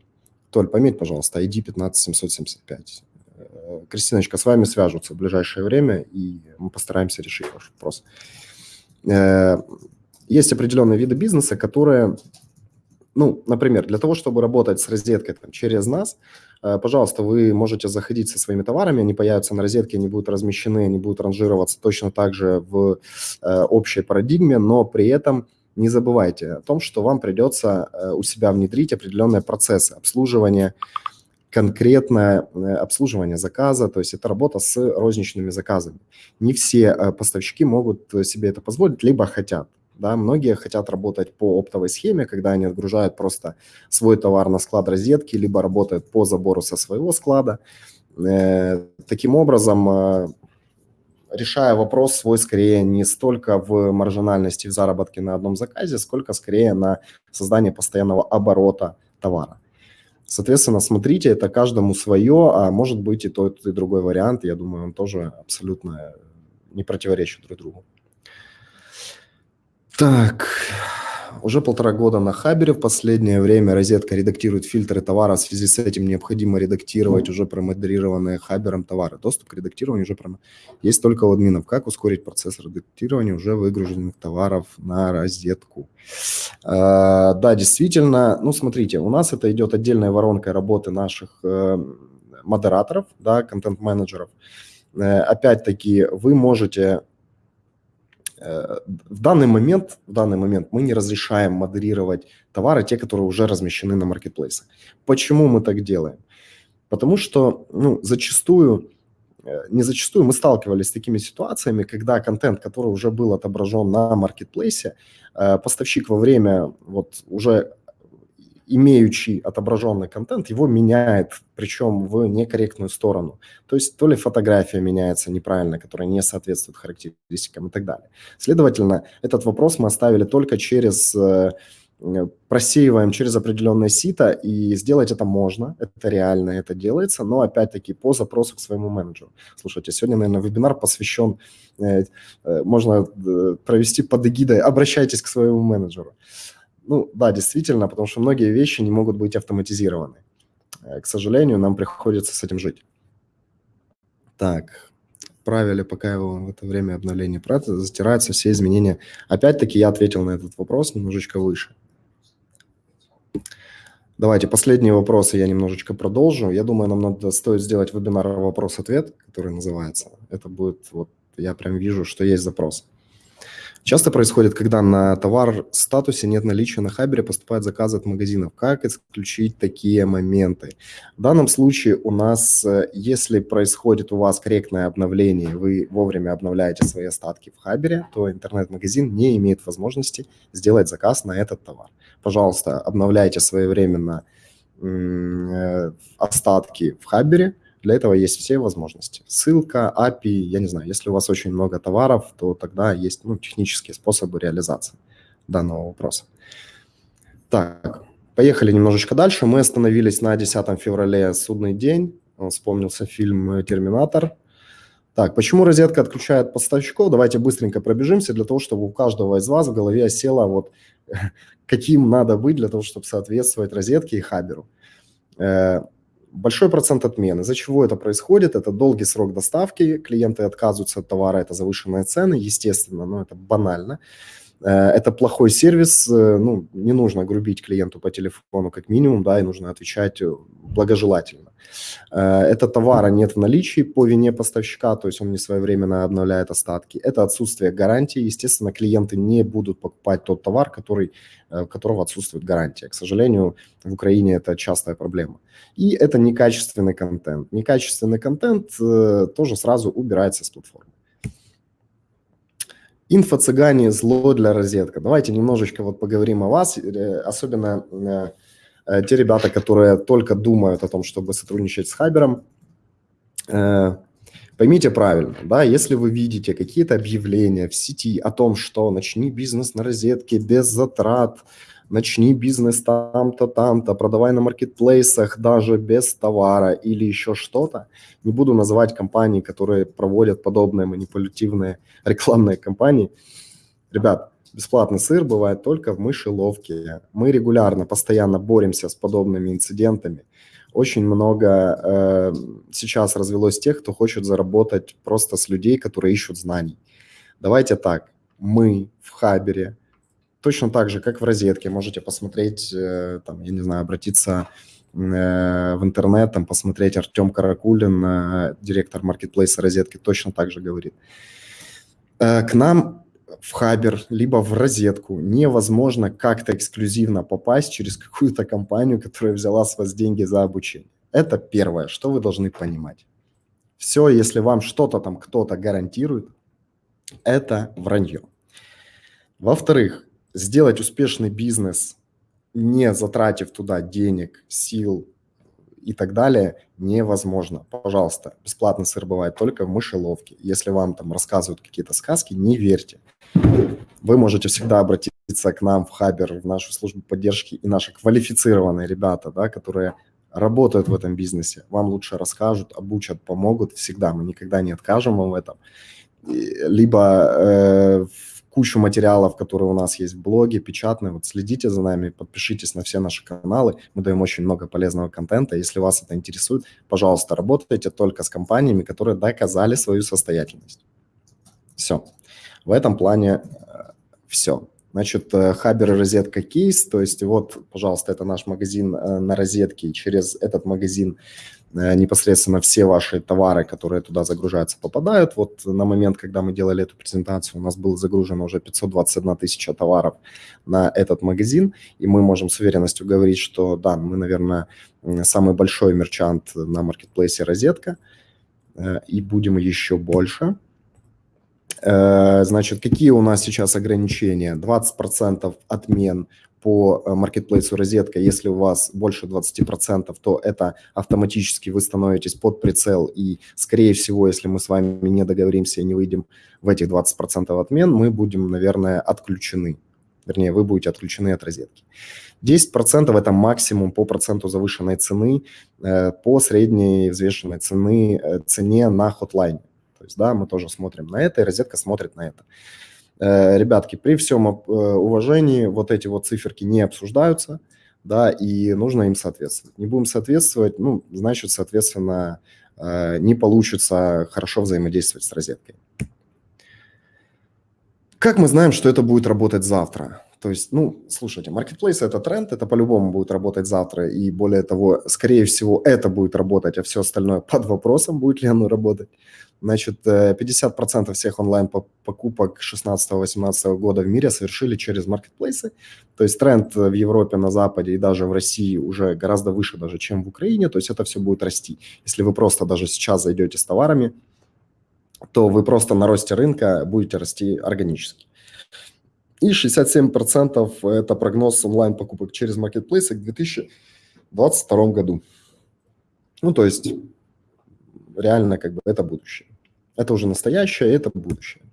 Толь, пометь, пожалуйста, ID 15775. Э, Кристиночка, с вами свяжутся в ближайшее время, и мы постараемся решить ваш вопрос. Э, есть определенные виды бизнеса, которые, ну, например, для того, чтобы работать с розеткой там, через нас, э, пожалуйста, вы можете заходить со своими товарами, они появятся на розетке, они будут размещены, они будут ранжироваться точно так же в э, общей парадигме, но при этом не забывайте о том, что вам придется у себя внедрить определенные процессы обслуживания, конкретное э, обслуживание заказа, то есть это работа с розничными заказами. Не все э, поставщики могут себе это позволить, либо хотят. Да, многие хотят работать по оптовой схеме, когда они отгружают просто свой товар на склад розетки, либо работают по забору со своего склада. Э, таким образом, решая вопрос свой скорее не столько в маржинальности в заработке на одном заказе, сколько скорее на создание постоянного оборота товара. Соответственно, смотрите, это каждому свое, а может быть и тот, и другой вариант. Я думаю, он тоже абсолютно не противоречит друг другу. Так, уже полтора года на Хабере. В последнее время розетка редактирует фильтры товара. В связи с этим необходимо редактировать уже промодерированные Хабером товары. Доступ к редактированию уже прям есть только у админов. Как ускорить процесс редактирования уже выгруженных товаров на розетку? А, да, действительно. Ну, смотрите, у нас это идет отдельная воронка работы наших э, модераторов, да, контент-менеджеров. Э, опять-таки, вы можете в данный момент, в данный момент мы не разрешаем модерировать товары, те, которые уже размещены на маркетплейсах. Почему мы так делаем? Потому что ну, зачастую, э, не зачастую, мы сталкивались с такими ситуациями, когда контент, который уже был отображен на маркетплейсе, э, поставщик во время вот уже имеющий отображенный контент, его меняет, причем в некорректную сторону. То есть то ли фотография меняется неправильно, которая не соответствует характеристикам и так далее. Следовательно, этот вопрос мы оставили только через э, просеиваем через определенное сито, и сделать это можно, это реально, это делается, но опять-таки по запросу к своему менеджеру. Слушайте, сегодня, наверное, вебинар посвящен, э, э, можно провести под эгидой «Обращайтесь к своему менеджеру». Ну, да, действительно, потому что многие вещи не могут быть автоматизированы. Э, к сожалению, нам приходится с этим жить. Так, правили, пока его в это время обновления прата, затираются все изменения. Опять-таки я ответил на этот вопрос немножечко выше. Давайте последние вопросы я немножечко продолжу. Я думаю, нам надо стоит сделать вебинар вопрос-ответ, который называется. Это будет, вот я прям вижу, что есть запрос. Часто происходит, когда на товар статусе нет наличия на Хабере, поступают заказы от магазинов. Как исключить такие моменты? В данном случае у нас, э, если происходит у вас корректное обновление, вы вовремя обновляете свои остатки в Хабере, то интернет-магазин не имеет возможности сделать заказ на этот товар. Пожалуйста, обновляйте своевременно э, остатки в Хабере – для этого есть все возможности. Ссылка, API, я не знаю, если у вас очень много товаров, то тогда есть ну, технические способы реализации данного вопроса. Так, поехали немножечко дальше. Мы остановились на 10 февраля, судный день. Вспомнился фильм «Терминатор». Так, почему розетка отключает поставщиков? Давайте быстренько пробежимся для того, чтобы у каждого из вас в голове осело, вот каким надо быть для того, чтобы соответствовать розетке и хаберу. Большой процент отмен. Из-за чего это происходит? Это долгий срок доставки, клиенты отказываются от товара, это завышенные цены, естественно, но это банально. Э, это плохой сервис, э, ну, не нужно грубить клиенту по телефону как минимум, да, и нужно отвечать э, благожелательно. Это товара нет в наличии по вине поставщика, то есть он не своевременно обновляет остатки. Это отсутствие гарантии. Естественно, клиенты не будут покупать тот товар, который, которого отсутствует гарантия. К сожалению, в Украине это частая проблема. И это некачественный контент. Некачественный контент тоже сразу убирается с платформы. Инфо-цыгане – зло для розетка. Давайте немножечко вот поговорим о вас, э, особенно э, э, те ребята, которые только думают о том, чтобы сотрудничать с Хабером. Поймите правильно, да, если вы видите какие-то объявления в сети о том, что начни бизнес на розетке без затрат, начни бизнес там-то, там-то, продавай на маркетплейсах даже без товара или еще что-то. Не буду называть компании, которые проводят подобные манипулятивные рекламные кампании. Ребят, бесплатный сыр бывает только в мышеловке. Мы регулярно, постоянно боремся с подобными инцидентами. Очень много э, сейчас развелось тех, кто хочет заработать просто с людей, которые ищут знаний. Давайте так, мы в Хабере – точно так же, как в розетке. Можете посмотреть, э, там, я не знаю, обратиться э, в интернет, там, посмотреть Артем Каракулин, э, директор маркетплейса розетки, точно так же говорит. К нам в Хабер, либо в розетку невозможно как-то эксклюзивно попасть через какую-то компанию, которая взяла с вас деньги за обучение. Это первое, что вы должны понимать. Все, если вам что-то там кто-то гарантирует, это вранье. Во-вторых, сделать успешный бизнес, не затратив туда денег, сил и так далее, невозможно. Пожалуйста, бесплатный сыр бывает только в мышеловке. Если вам там рассказывают какие-то сказки, не верьте. Вы можете всегда обратиться к нам в Хабер, в нашу службу поддержки, и наши квалифицированные ребята, да, которые работают в этом бизнесе, вам лучше расскажут, обучат, помогут всегда. Мы никогда не откажем вам в этом. Либо э, кучу материалов, которые у нас есть в блоге, печатные. Вот следите за нами, подпишитесь на все наши каналы. Мы даем очень много полезного контента. Если вас это интересует, пожалуйста, работайте только с компаниями, которые доказали свою состоятельность. Все. В этом плане э, все. Значит, э, Хабер розетка кейс, то есть вот, пожалуйста, это наш магазин э, на розетке, через этот магазин непосредственно все ваши товары, которые туда загружаются, попадают. Вот на момент, когда мы делали эту презентацию, у нас было загружено уже 521 тысяча товаров на этот магазин, и мы можем с уверенностью говорить, что да, мы, наверное, самый большой мерчант на маркетплейсе «Розетка», э, и будем еще больше. Э, значит, какие у нас сейчас ограничения? 20% отмен по э, маркетплейсу розетка, если у вас больше 20%, то это автоматически вы становитесь под прицел, и, скорее всего, если мы с вами не договоримся и не выйдем в этих 20% отмен, мы будем, наверное, отключены. Вернее, вы будете отключены от розетки. 10% – это максимум по проценту завышенной цены, э, по средней взвешенной цены, э, цене на хотлайне. То есть, да, мы тоже смотрим на это, и розетка смотрит на это. Э, ребятки, при всем э, уважении вот эти вот циферки не обсуждаются, да, и нужно им соответствовать. Не будем соответствовать, ну, значит, соответственно, э, не получится хорошо взаимодействовать с розеткой. Как мы знаем, что это будет работать завтра? То есть, ну, слушайте, маркетплейс – это тренд, это по-любому будет работать завтра, и более того, скорее всего, это будет работать, а все остальное под вопросом, будет ли оно работать. Значит, 50% э, всех онлайн-покупок 16-18 года в мире совершили через маркетплейсы. То есть тренд в Европе, на Западе и даже в России уже гораздо выше даже, чем в Украине. То есть это все будет расти. Если вы просто даже сейчас зайдете с товарами, то вы просто на росте рынка будете расти органически. И 67% это прогноз онлайн-покупок через маркетплейсы к 2022 году. Ну, то есть реально как бы это будущее. Это уже настоящее, это будущее.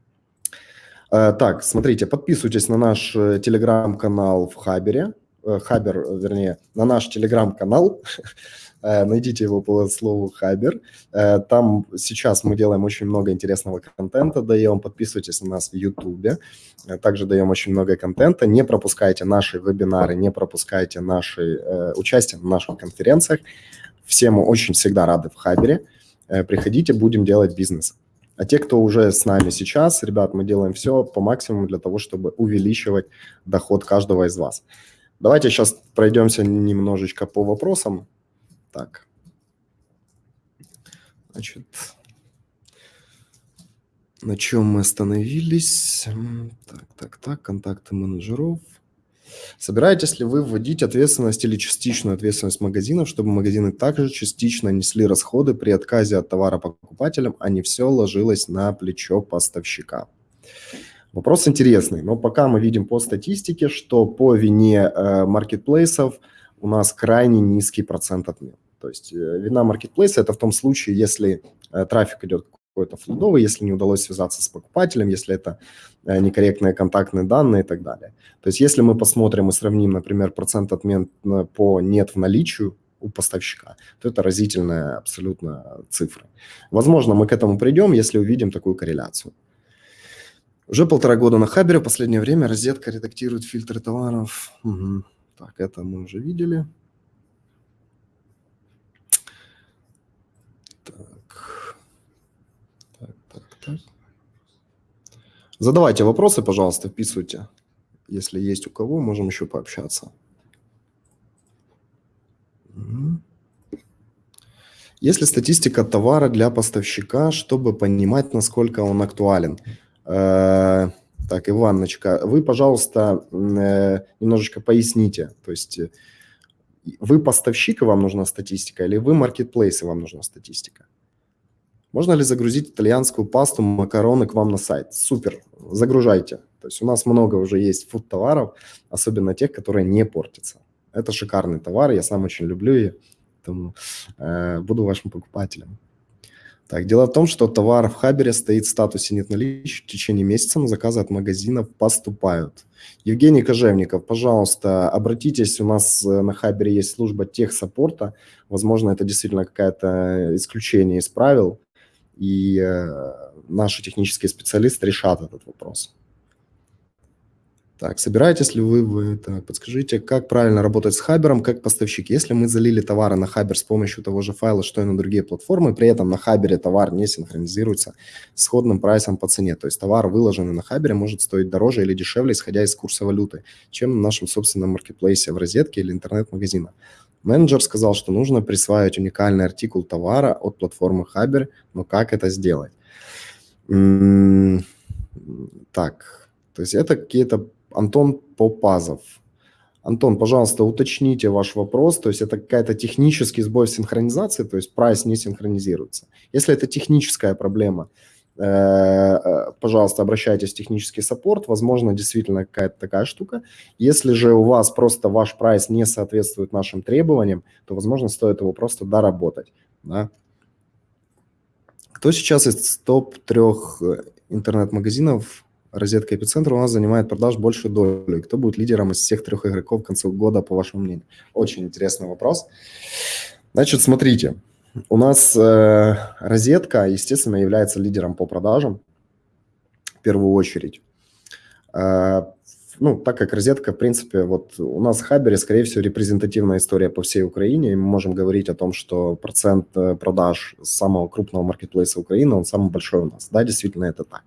А, так, смотрите, подписывайтесь на наш э, телеграм-канал в Хабере. Хабер, вернее, на наш телеграм-канал, Э, найдите его по слову Хабер. Э, там сейчас мы делаем очень много интересного контента, даем. Подписывайтесь на нас в Ютубе. Э, также даем очень много контента. Не пропускайте наши вебинары, не пропускайте наши участие в наших конференциях. Все мы очень всегда рады в Хабере. Приходите, будем делать бизнес. А те, кто уже с нами сейчас, ребят, мы делаем все по максимуму для того, чтобы увеличивать доход каждого из вас. Давайте сейчас пройдемся немножечко по вопросам. Так. Значит, на чем мы остановились? Так, так, так, контакты менеджеров. Собираетесь ли вы вводить ответственность или частичную ответственность магазинов, чтобы магазины также частично несли расходы при отказе от товара покупателям, а не все ложилось на плечо поставщика? Вопрос интересный, но пока мы видим по статистике, что по вине э, маркетплейсов у нас крайне низкий процент отмен. То есть э, вина маркетплейса – это в том случае, если э, трафик идет какой-то флудовый, если не удалось связаться с покупателем, если это э, некорректные контактные данные и так далее. То есть если мы посмотрим и сравним, например, процент отмен по нет в наличию у поставщика, то это разительная абсолютно цифра. Возможно, мы к этому придем, если увидим такую корреляцию. Уже полтора года на Хабере, в последнее время розетка редактирует фильтры товаров. Угу. Так, это мы уже видели. Задавайте вопросы, пожалуйста, вписывайте. Если есть у кого, можем еще пообщаться. Есть ли статистика товара для поставщика, чтобы понимать, насколько он актуален? Э, так, Иванночка, вы, пожалуйста, э, немножечко поясните. То есть э, вы поставщик, и вам нужна статистика, или вы маркетплейс, и вам нужна статистика? Можно ли загрузить итальянскую пасту, макароны к вам на сайт? Супер, загружайте. То есть у нас много уже есть фуд-товаров, особенно тех, которые не портятся. Это шикарный товар, я сам очень люблю и поэтому э, буду вашим покупателем. Так, дело в том, что товар в Хабере стоит в статусе нет наличия в течение месяца, но заказы от магазинов поступают. Евгений Кожевников, пожалуйста, обратитесь, у нас э, на Хабере есть служба техсаппорта, возможно, это действительно какое-то исключение из правил, и э, наши технические специалисты решат этот вопрос. Так, собираетесь ли вы, вы так, подскажите, как правильно работать с Hubber ом как поставщик? Если мы залили товары на Hubber с помощью того же файла, что и на другие платформы, при этом на Hubber е товар не синхронизируется с исходным прайсом по цене, то есть товар, выложенный на Hubber е, может стоить дороже или дешевле, исходя из курса валюты, чем на нашем собственном маркетплейсе в розетке или интернет-магазинах. Менеджер сказал, что нужно присваивать уникальный артикул товара от платформы Hubber, но как это сделать? Так, то есть это какие-то... Антон Попазов. Антон, пожалуйста, уточните ваш вопрос. То есть это какая-то технический сбой синхронизации, то есть прайс не синхронизируется. Если это техническая проблема, пожалуйста, обращайтесь в технический support, возможно, действительно какая-то такая штука. Если же у вас просто ваш прайс не соответствует нашим требованиям, то, возможно, стоит его просто доработать. Да? Кто сейчас из топ-трех э, интернет-магазинов розетка эпицентра у нас занимает продаж большую долю? кто будет лидером из всех трех игроков к концу года, по вашему мнению? Очень интересный вопрос. Значит, смотрите, у нас э, розетка, естественно, является лидером по продажам в первую очередь. Э, ну, так как розетка, в принципе, вот у нас в Хабере, скорее всего, репрезентативная история по всей Украине, и мы можем говорить о том, что процент э, продаж самого крупного маркетплейса Украины, он самый большой у нас. Да, действительно, это так.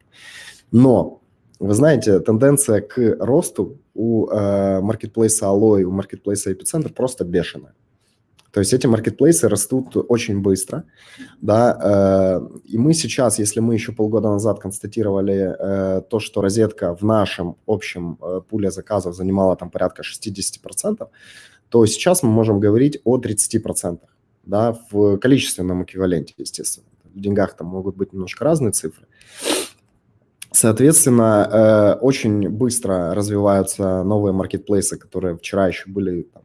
Но, вы знаете, тенденция к росту у э, маркетплейса Alloy, у маркетплейса Epicenter просто бешеная. То есть эти маркетплейсы растут очень быстро, да, э, и мы сейчас, если мы еще полгода назад констатировали э, то, что розетка в нашем общем э, пуле заказов занимала там порядка 60%, то сейчас мы можем говорить о 30%, да, в количественном эквиваленте, естественно. В деньгах там могут быть немножко разные цифры. Соответственно, очень быстро развиваются новые маркетплейсы, которые вчера еще были там,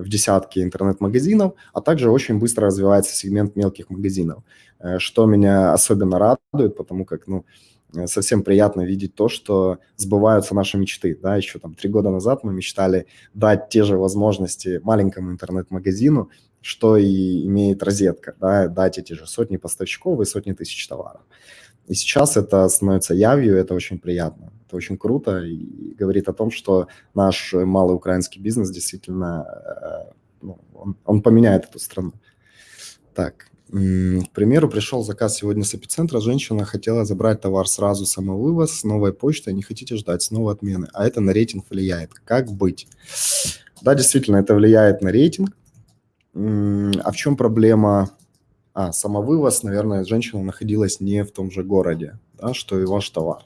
в десятки интернет-магазинов, а также очень быстро развивается сегмент мелких магазинов, э, что меня особенно радует, потому как, ну, э, совсем приятно видеть то, что сбываются наши мечты. Да, еще там три года назад мы мечтали дать те же возможности маленькому интернет-магазину, что и имеет розетка, да, дать эти же сотни поставщиков и сотни тысяч товаров. И сейчас это становится явью, это очень приятно, это очень круто и говорит о том, что наш малый украинский бизнес действительно, э, ну, он, он поменяет эту страну. Так, к примеру, пришел заказ сегодня с эпицентра, женщина хотела забрать товар сразу самовывоз с новой почтой, не хотите ждать снова отмены, а это на рейтинг влияет. Как быть? Да, действительно, это влияет на рейтинг. А в чем проблема? А, самовывоз, наверное, женщина находилась не в том же городе, да, что и ваш товар.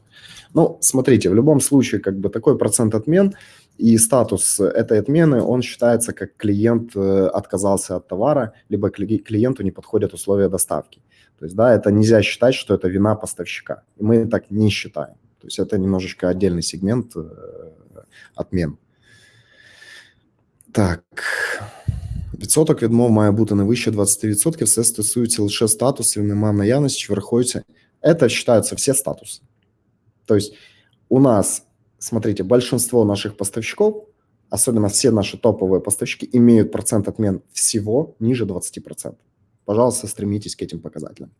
Ну, смотрите, в любом случае, как бы такой процент отмен – и статус этой отмены, он считается, как клиент э, отказался от товара, либо клиенту не подходят условия доставки. То есть, да, это нельзя считать, что это вина поставщика. И мы так не считаем. То есть это немножечко отдельный сегмент э, отмен. Так. Відсоток відмов має бути не вище 20%. Все стосується лише статусів, нема наявності, чи враховується. Это считаются все статусы. То есть у нас смотрите, большинство наших поставщиков, особенно все наши топовые поставщики, имеют процент отмен всего ниже 20%. Пожалуйста, стремитесь к этим показателям.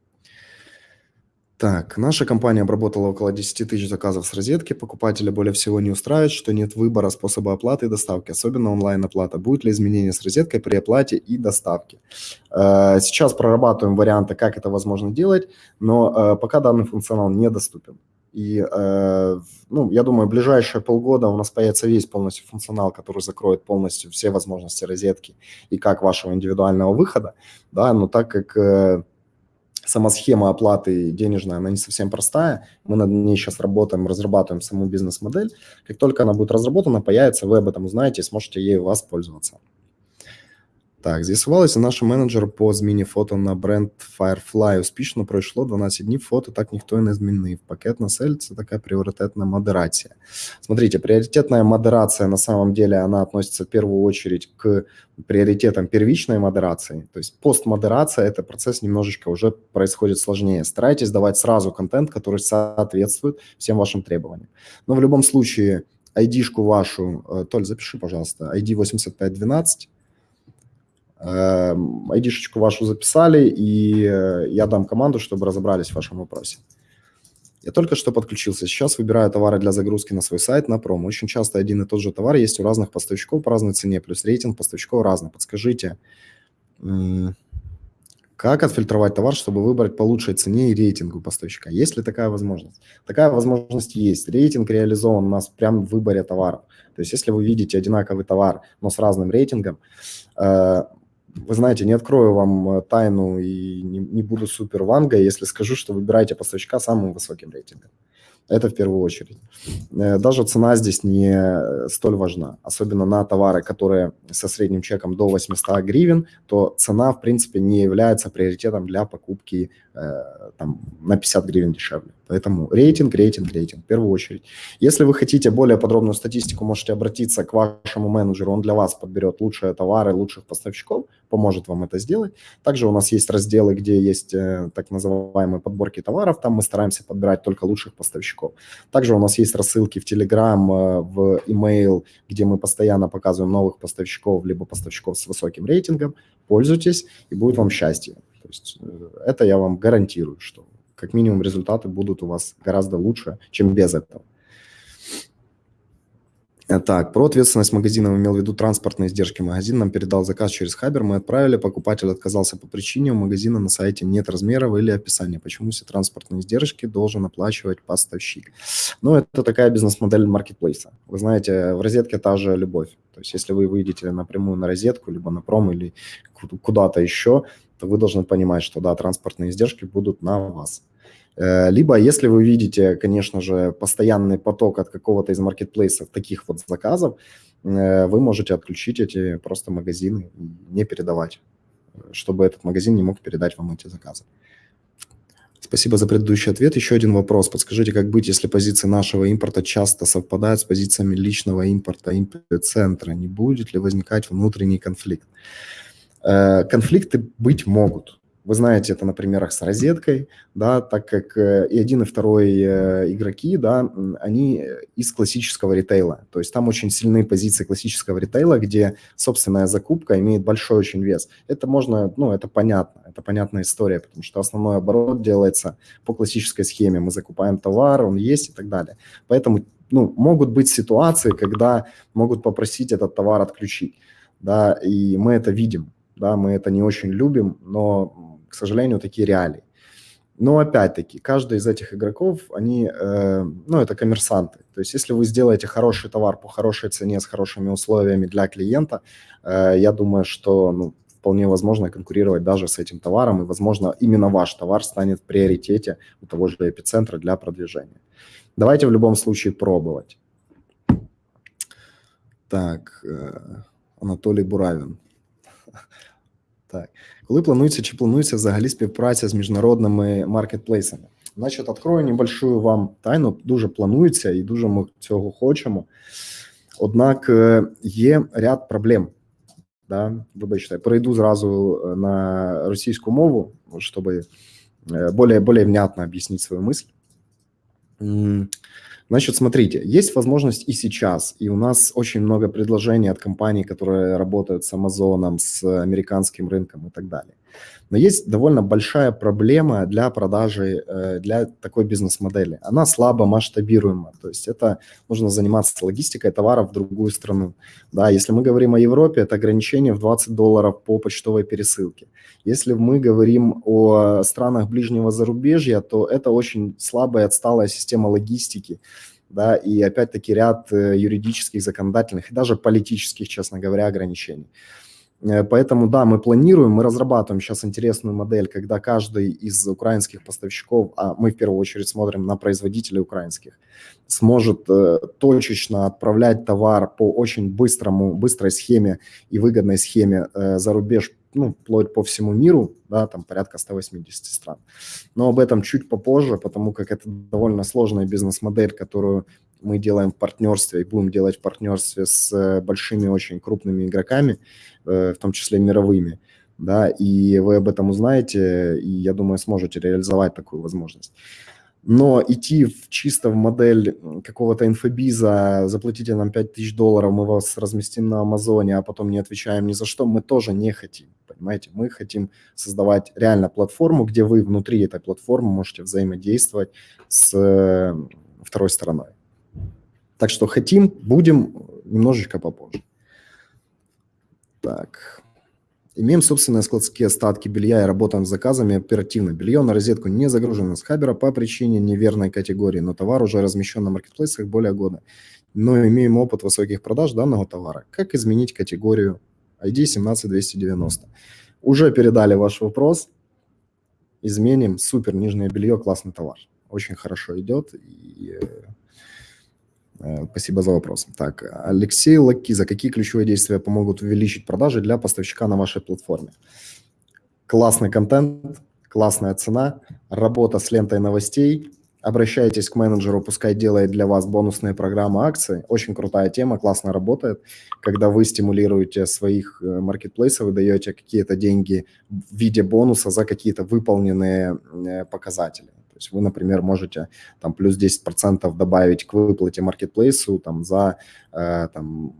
Так, наша компания обработала около 10 тысяч заказов с розетки. Покупателя более всего не устраивает, что нет выбора способа оплаты и доставки, особенно онлайн-оплата. Будет ли изменение с розеткой при оплате и доставке? Э, сейчас прорабатываем варианты, как это возможно делать, но э, пока данный функционал недоступен. И, э, ну, я думаю, ближайшие полгода у нас появится весь полностью функционал, который закроет полностью все возможности розетки и как вашего индивидуального выхода, да, но так как э, сама схема оплаты денежная, она не совсем простая, мы над ней сейчас работаем, разрабатываем саму бизнес-модель, как только она будет разработана, появится, вы об этом узнаете и сможете ей воспользоваться. Так, з'ясувалося, наш менеджер по зміні фото на бренд Firefly успішно пройшло 12 днів, фото так ніхто і не змінив. Пакет на сель – це такая приоритетная модерация. Смотрите, приоритетная модерация на самом деле, она относится в первую очередь к приоритетам первичной модерации. То есть постмодерация – это процесс немножечко уже происходит сложнее. Старайтесь давать сразу контент, который соответствует всем вашим требованиям. Но в любом случае, ID-шку вашу, э, Толь, запиши, пожалуйста, ID 8512, ID-шечку вашу записали, и э, я дам команду, чтобы разобрались в вашем вопросе. Я только что подключился. Сейчас выбираю товары для загрузки на свой сайт на промо. Очень часто один и тот же товар есть у разных поставщиков по разной цене, плюс рейтинг поставщиков разный. Подскажите, как отфильтровать товар, чтобы выбрать по лучшей цене и рейтингу поставщика? Есть ли такая возможность? Такая возможность есть. Рейтинг реализован у нас прямо в выборе товаров. То есть если вы видите одинаковый товар, но с разным рейтингом, э, вы знаете, не открою вам э, тайну и не, не буду супер ванга, если скажу, что выбирайте поставщика самым высоким рейтингом. Это в первую очередь. Э, даже цена здесь не э, столь важна, особенно на товары, которые со средним чеком до 800 гривен, то цена, в принципе, не является приоритетом для покупки там, на 50 гривен дешевле. Поэтому рейтинг, рейтинг, рейтинг в первую очередь. Если вы хотите более подробную статистику, можете обратиться к вашему менеджеру, он для вас подберет лучшие товары, лучших поставщиков, поможет вам это сделать. Также у нас есть разделы, где есть э, так называемые подборки товаров, там мы стараемся подбирать только лучших поставщиков. Также у нас есть рассылки в Telegram, э, в email, где мы постоянно показываем новых поставщиков, либо поставщиков с высоким рейтингом. Пользуйтесь, и будет вам счастье. То есть э, это я вам гарантирую, что как минимум результаты будут у вас гораздо лучше, чем без этого. Так, про ответственность магазина имел в виду транспортные издержки. Магазин нам передал заказ через Хабер, мы отправили, покупатель отказался по причине, у магазина на сайте нет размеров или описания. Почему все транспортные издержки должен оплачивать поставщик? Ну, это такая бизнес-модель маркетплейса. Вы знаете, в розетке та же любовь. То есть, если вы выйдете напрямую на розетку, либо на пром, или куда-то еще, то вы должны понимать, что, да, транспортные издержки будут на вас. Э, либо, если вы видите, конечно же, постоянный поток от какого-то из маркетплейсов таких вот заказов, э, вы можете отключить эти просто магазины, не передавать, чтобы этот магазин не мог передать вам эти заказы. Спасибо за предыдущий ответ. Еще один вопрос. Подскажите, как быть, если позиции нашего импорта часто совпадают с позициями личного импорта центра? Не будет ли возникать внутренний конфликт? Э, конфликты быть могут. Вы знаете это на примерах с розеткой, да, так как э, и один, и второй э, игроки, да, они из классического ритейла. То есть там очень сильные позиции классического ритейла, где собственная закупка имеет большой очень вес. Это можно, ну, это понятно, это понятная история, потому что основной оборот делается по классической схеме. Мы закупаем товар, он есть и так далее. Поэтому, ну, могут быть ситуации, когда могут попросить этот товар отключить, да, и мы это видим, да, мы это не очень любим, но к сожалению, такие реалии. Но опять-таки, каждый из этих игроков, они, э, ну, это коммерсанты. То есть, если вы сделаете хороший товар по хорошей цене, с хорошими условиями для клиента, э, я думаю, что, ну, вполне возможно конкурировать даже с этим товаром, и, возможно, именно ваш товар станет в приоритете у того же эпицентра для продвижения. Давайте в любом случае пробовать. Так, э, Анатолий Буравин. Так. Коли планується чи планується взагалі співпраця з міжнародними маркетплейсами? Значить, відкрою небольшую вам тайну, дуже планується і дуже ми цього хочемо. Однак є ряд проблем. Да? Вибачте, перейду зразу на російську мову, щоб более, более внятно объяснить свою мысль. Значит, смотрите, есть возможность и сейчас, и у нас очень много предложений от компаний, которые работают с Амазоном, с американским рынком и так далее. Но есть довольно большая проблема для продажи, э, для такой бизнес-модели. Она слабо масштабируема, то есть это нужно заниматься логистикой товаров в другую страну. Да, если мы говорим о Европе, это ограничение в 20 долларов по почтовой пересылке. Если мы говорим о странах ближнего зарубежья, то это очень слабая, отсталая система логистики, да, и опять-таки ряд э, юридических, законодательных и даже политических, честно говоря, ограничений. Э, поэтому, да, мы планируем, мы разрабатываем сейчас интересную модель, когда каждый из украинских поставщиков, а мы в первую очередь смотрим на производителей украинских, сможет э, точечно отправлять товар по очень быстрому, быстрой схеме и выгодной схеме э, за рубеж ну, вплоть по всему миру, да, там порядка 180 стран. Но об этом чуть попозже, потому как это довольно сложная бизнес-модель, которую мы делаем в партнерстве и будем делать в партнерстве с э, большими, очень крупными игроками, э, в том числе мировыми, да, и вы об этом узнаете, и, я думаю, сможете реализовать такую возможность. Но идти в, чисто в модель какого-то инфобиза, заплатите нам 5000 долларов, мы вас разместим на Амазоне, а потом не отвечаем ни за что, мы тоже не хотим, понимаете? Мы хотим создавать реально платформу, где вы внутри этой платформы можете взаимодействовать с э, второй стороной. Так что хотим, будем немножечко попозже. Так. Имеем собственные складские остатки белья и работаем с заказами оперативно. Белье на розетку не загружено с Хабера по причине неверной категории, но товар уже размещен на маркетплейсах более года. Но имеем опыт высоких продаж данного товара. Как изменить категорию ID 17290? Уже передали ваш вопрос. Изменим. Супер, нижнее белье, классный товар. Очень хорошо идет. И э, спасибо за вопрос. Так, Алексей Лакиза, какие ключевые действия помогут увеличить продажи для поставщика на вашей платформе? Классный контент, классная цена, работа с лентой новостей. Обращайтесь к менеджеру, пускай делает для вас бонусные программы акции. Очень крутая тема, классно работает. Когда вы стимулируете своих э, маркетплейсов, вы даете какие-то деньги в виде бонуса за какие-то выполненные э, показатели. То есть вы, например, можете там плюс 10% добавить к выплате маркетплейсу там за э, там,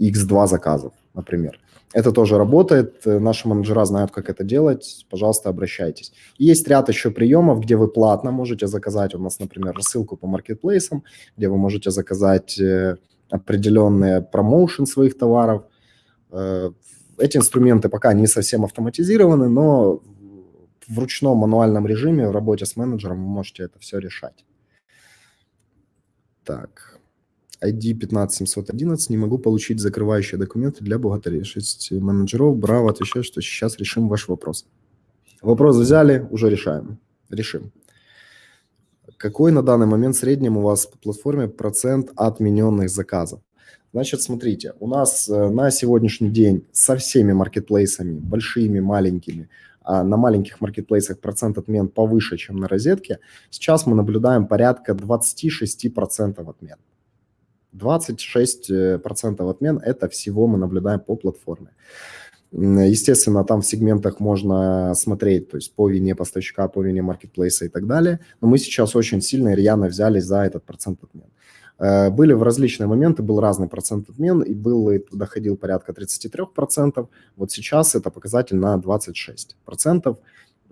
x2 заказов, например. Это тоже работает, наши менеджера знают, как это делать, пожалуйста, обращайтесь. есть ряд еще приемов, где вы платно можете заказать, у нас, например, рассылку по маркетплейсам, где вы можете заказать э, определенные промоушен своих товаров. Э, эти инструменты пока не совсем автоматизированы, но в ручном мануальном режиме в работе с менеджером вы можете это все решать. Так, ID 15711, не могу получить закрывающие документы для бухгалтерии. 6 менеджеров, браво, отвечаю, что сейчас решим ваш вопрос. Вопрос взяли, уже решаем, решим. Какой на данный момент в среднем у вас по платформе процент отмененных заказов? Значит, смотрите, у нас э, на сегодняшний день со всеми маркетплейсами, большими, маленькими, а на маленьких маркетплейсах процент отмен повыше, чем на розетке, сейчас мы наблюдаем порядка 26% отмен. 26% отмен – это всего мы наблюдаем по платформе. Естественно, там в сегментах можно смотреть, то есть по вине поставщика, по вине маркетплейса и так далее. Но мы сейчас очень сильно и рьяно взялись за этот процент отмен. Э, были в различные моменты, был разный процент отмен, и был доходил порядка 33%. Вот сейчас это показатель на 26%.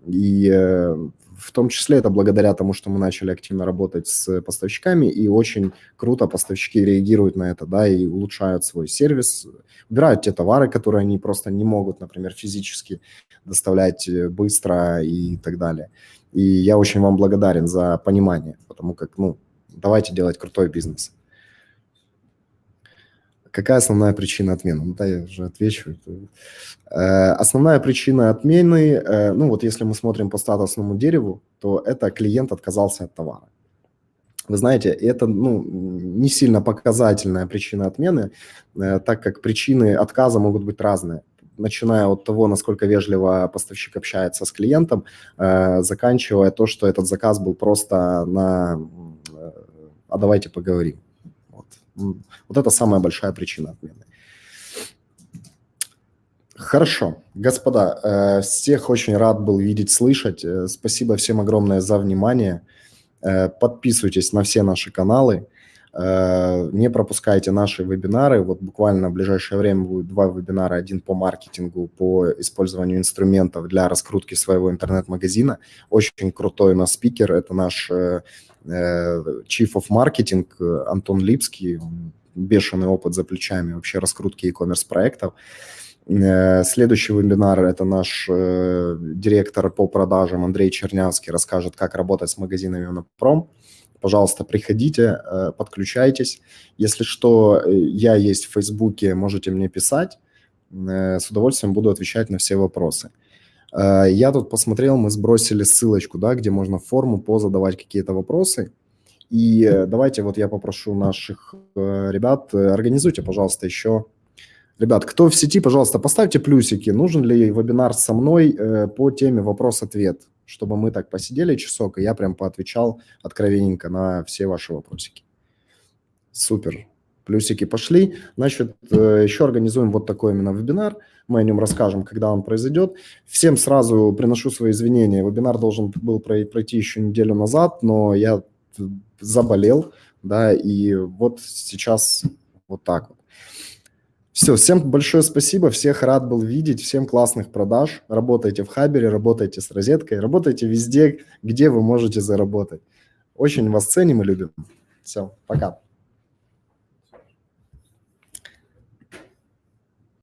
И э, в том числе это благодаря тому, что мы начали активно работать с поставщиками, и очень круто поставщики реагируют на это, да, и улучшают свой сервис, убирают те товары, которые они просто не могут, например, физически доставлять э, быстро и так далее. И я очень вам благодарен за понимание, потому как, ну, давайте делать крутой бизнес. Какая основная причина отмены? Ну да, я уже отвечу. Э, основная причина отмены, э, ну вот если мы смотрим по статусному дереву, то это клиент отказался от товара. Вы знаете, это ну, не сильно показательная причина отмены, э, так как причины отказа могут быть разные начиная от того, насколько вежливо поставщик общается с клиентом, заканчивая то, что этот заказ был просто на «а давайте поговорим». Вот это самая большая причина отмены. Хорошо, господа, э, всех очень рад был видеть, слышать. Э, спасибо всем огромное за внимание. Э, подписывайтесь на все наши каналы. Не пропускайте наши вебинары. Вот буквально в ближайшее время будет два вебинара. Один по маркетингу, по использованию инструментов для раскрутки своего интернет-магазина. Очень крутой у нас спикер. Это наш Chief of Marketing Антон Липский. Бешеный опыт за плечами вообще раскрутки e-commerce проектов. Э, следующий вебинар – это наш э, директор по продажам Андрей Чернявский расскажет, как работать с магазинами на пром. Пожалуйста, приходите, э, подключайтесь. Если что, я есть в Фейсбуке, можете мне писать. С удовольствием буду отвечать на все вопросы. Я тут посмотрел, мы сбросили ссылочку, да, где можно в форму позадавать какие-то вопросы. И давайте вот я попрошу наших ребят, организуйте, пожалуйста, еще Ребят, кто в сети, пожалуйста, поставьте плюсики. Нужен ли вебинар со мной э, по теме вопрос-ответ, чтобы мы так посидели часок, и я прям поотвечал откровенненько на все ваши вопросики. Супер. Плюсики пошли. Значит, э, еще организуем вот такой именно вебинар. Мы о нем расскажем, когда он произойдет. Всем сразу приношу свои извинения. Вебинар должен был пройти еще неделю назад, но я заболел, да, и вот сейчас вот так вот. Все, всем большое спасибо, всех рад был видеть, всем классных продаж. Работайте в Хабере, работайте с розеткой, работайте везде, где вы можете заработать. Очень вас ценим и любим. Все, пока.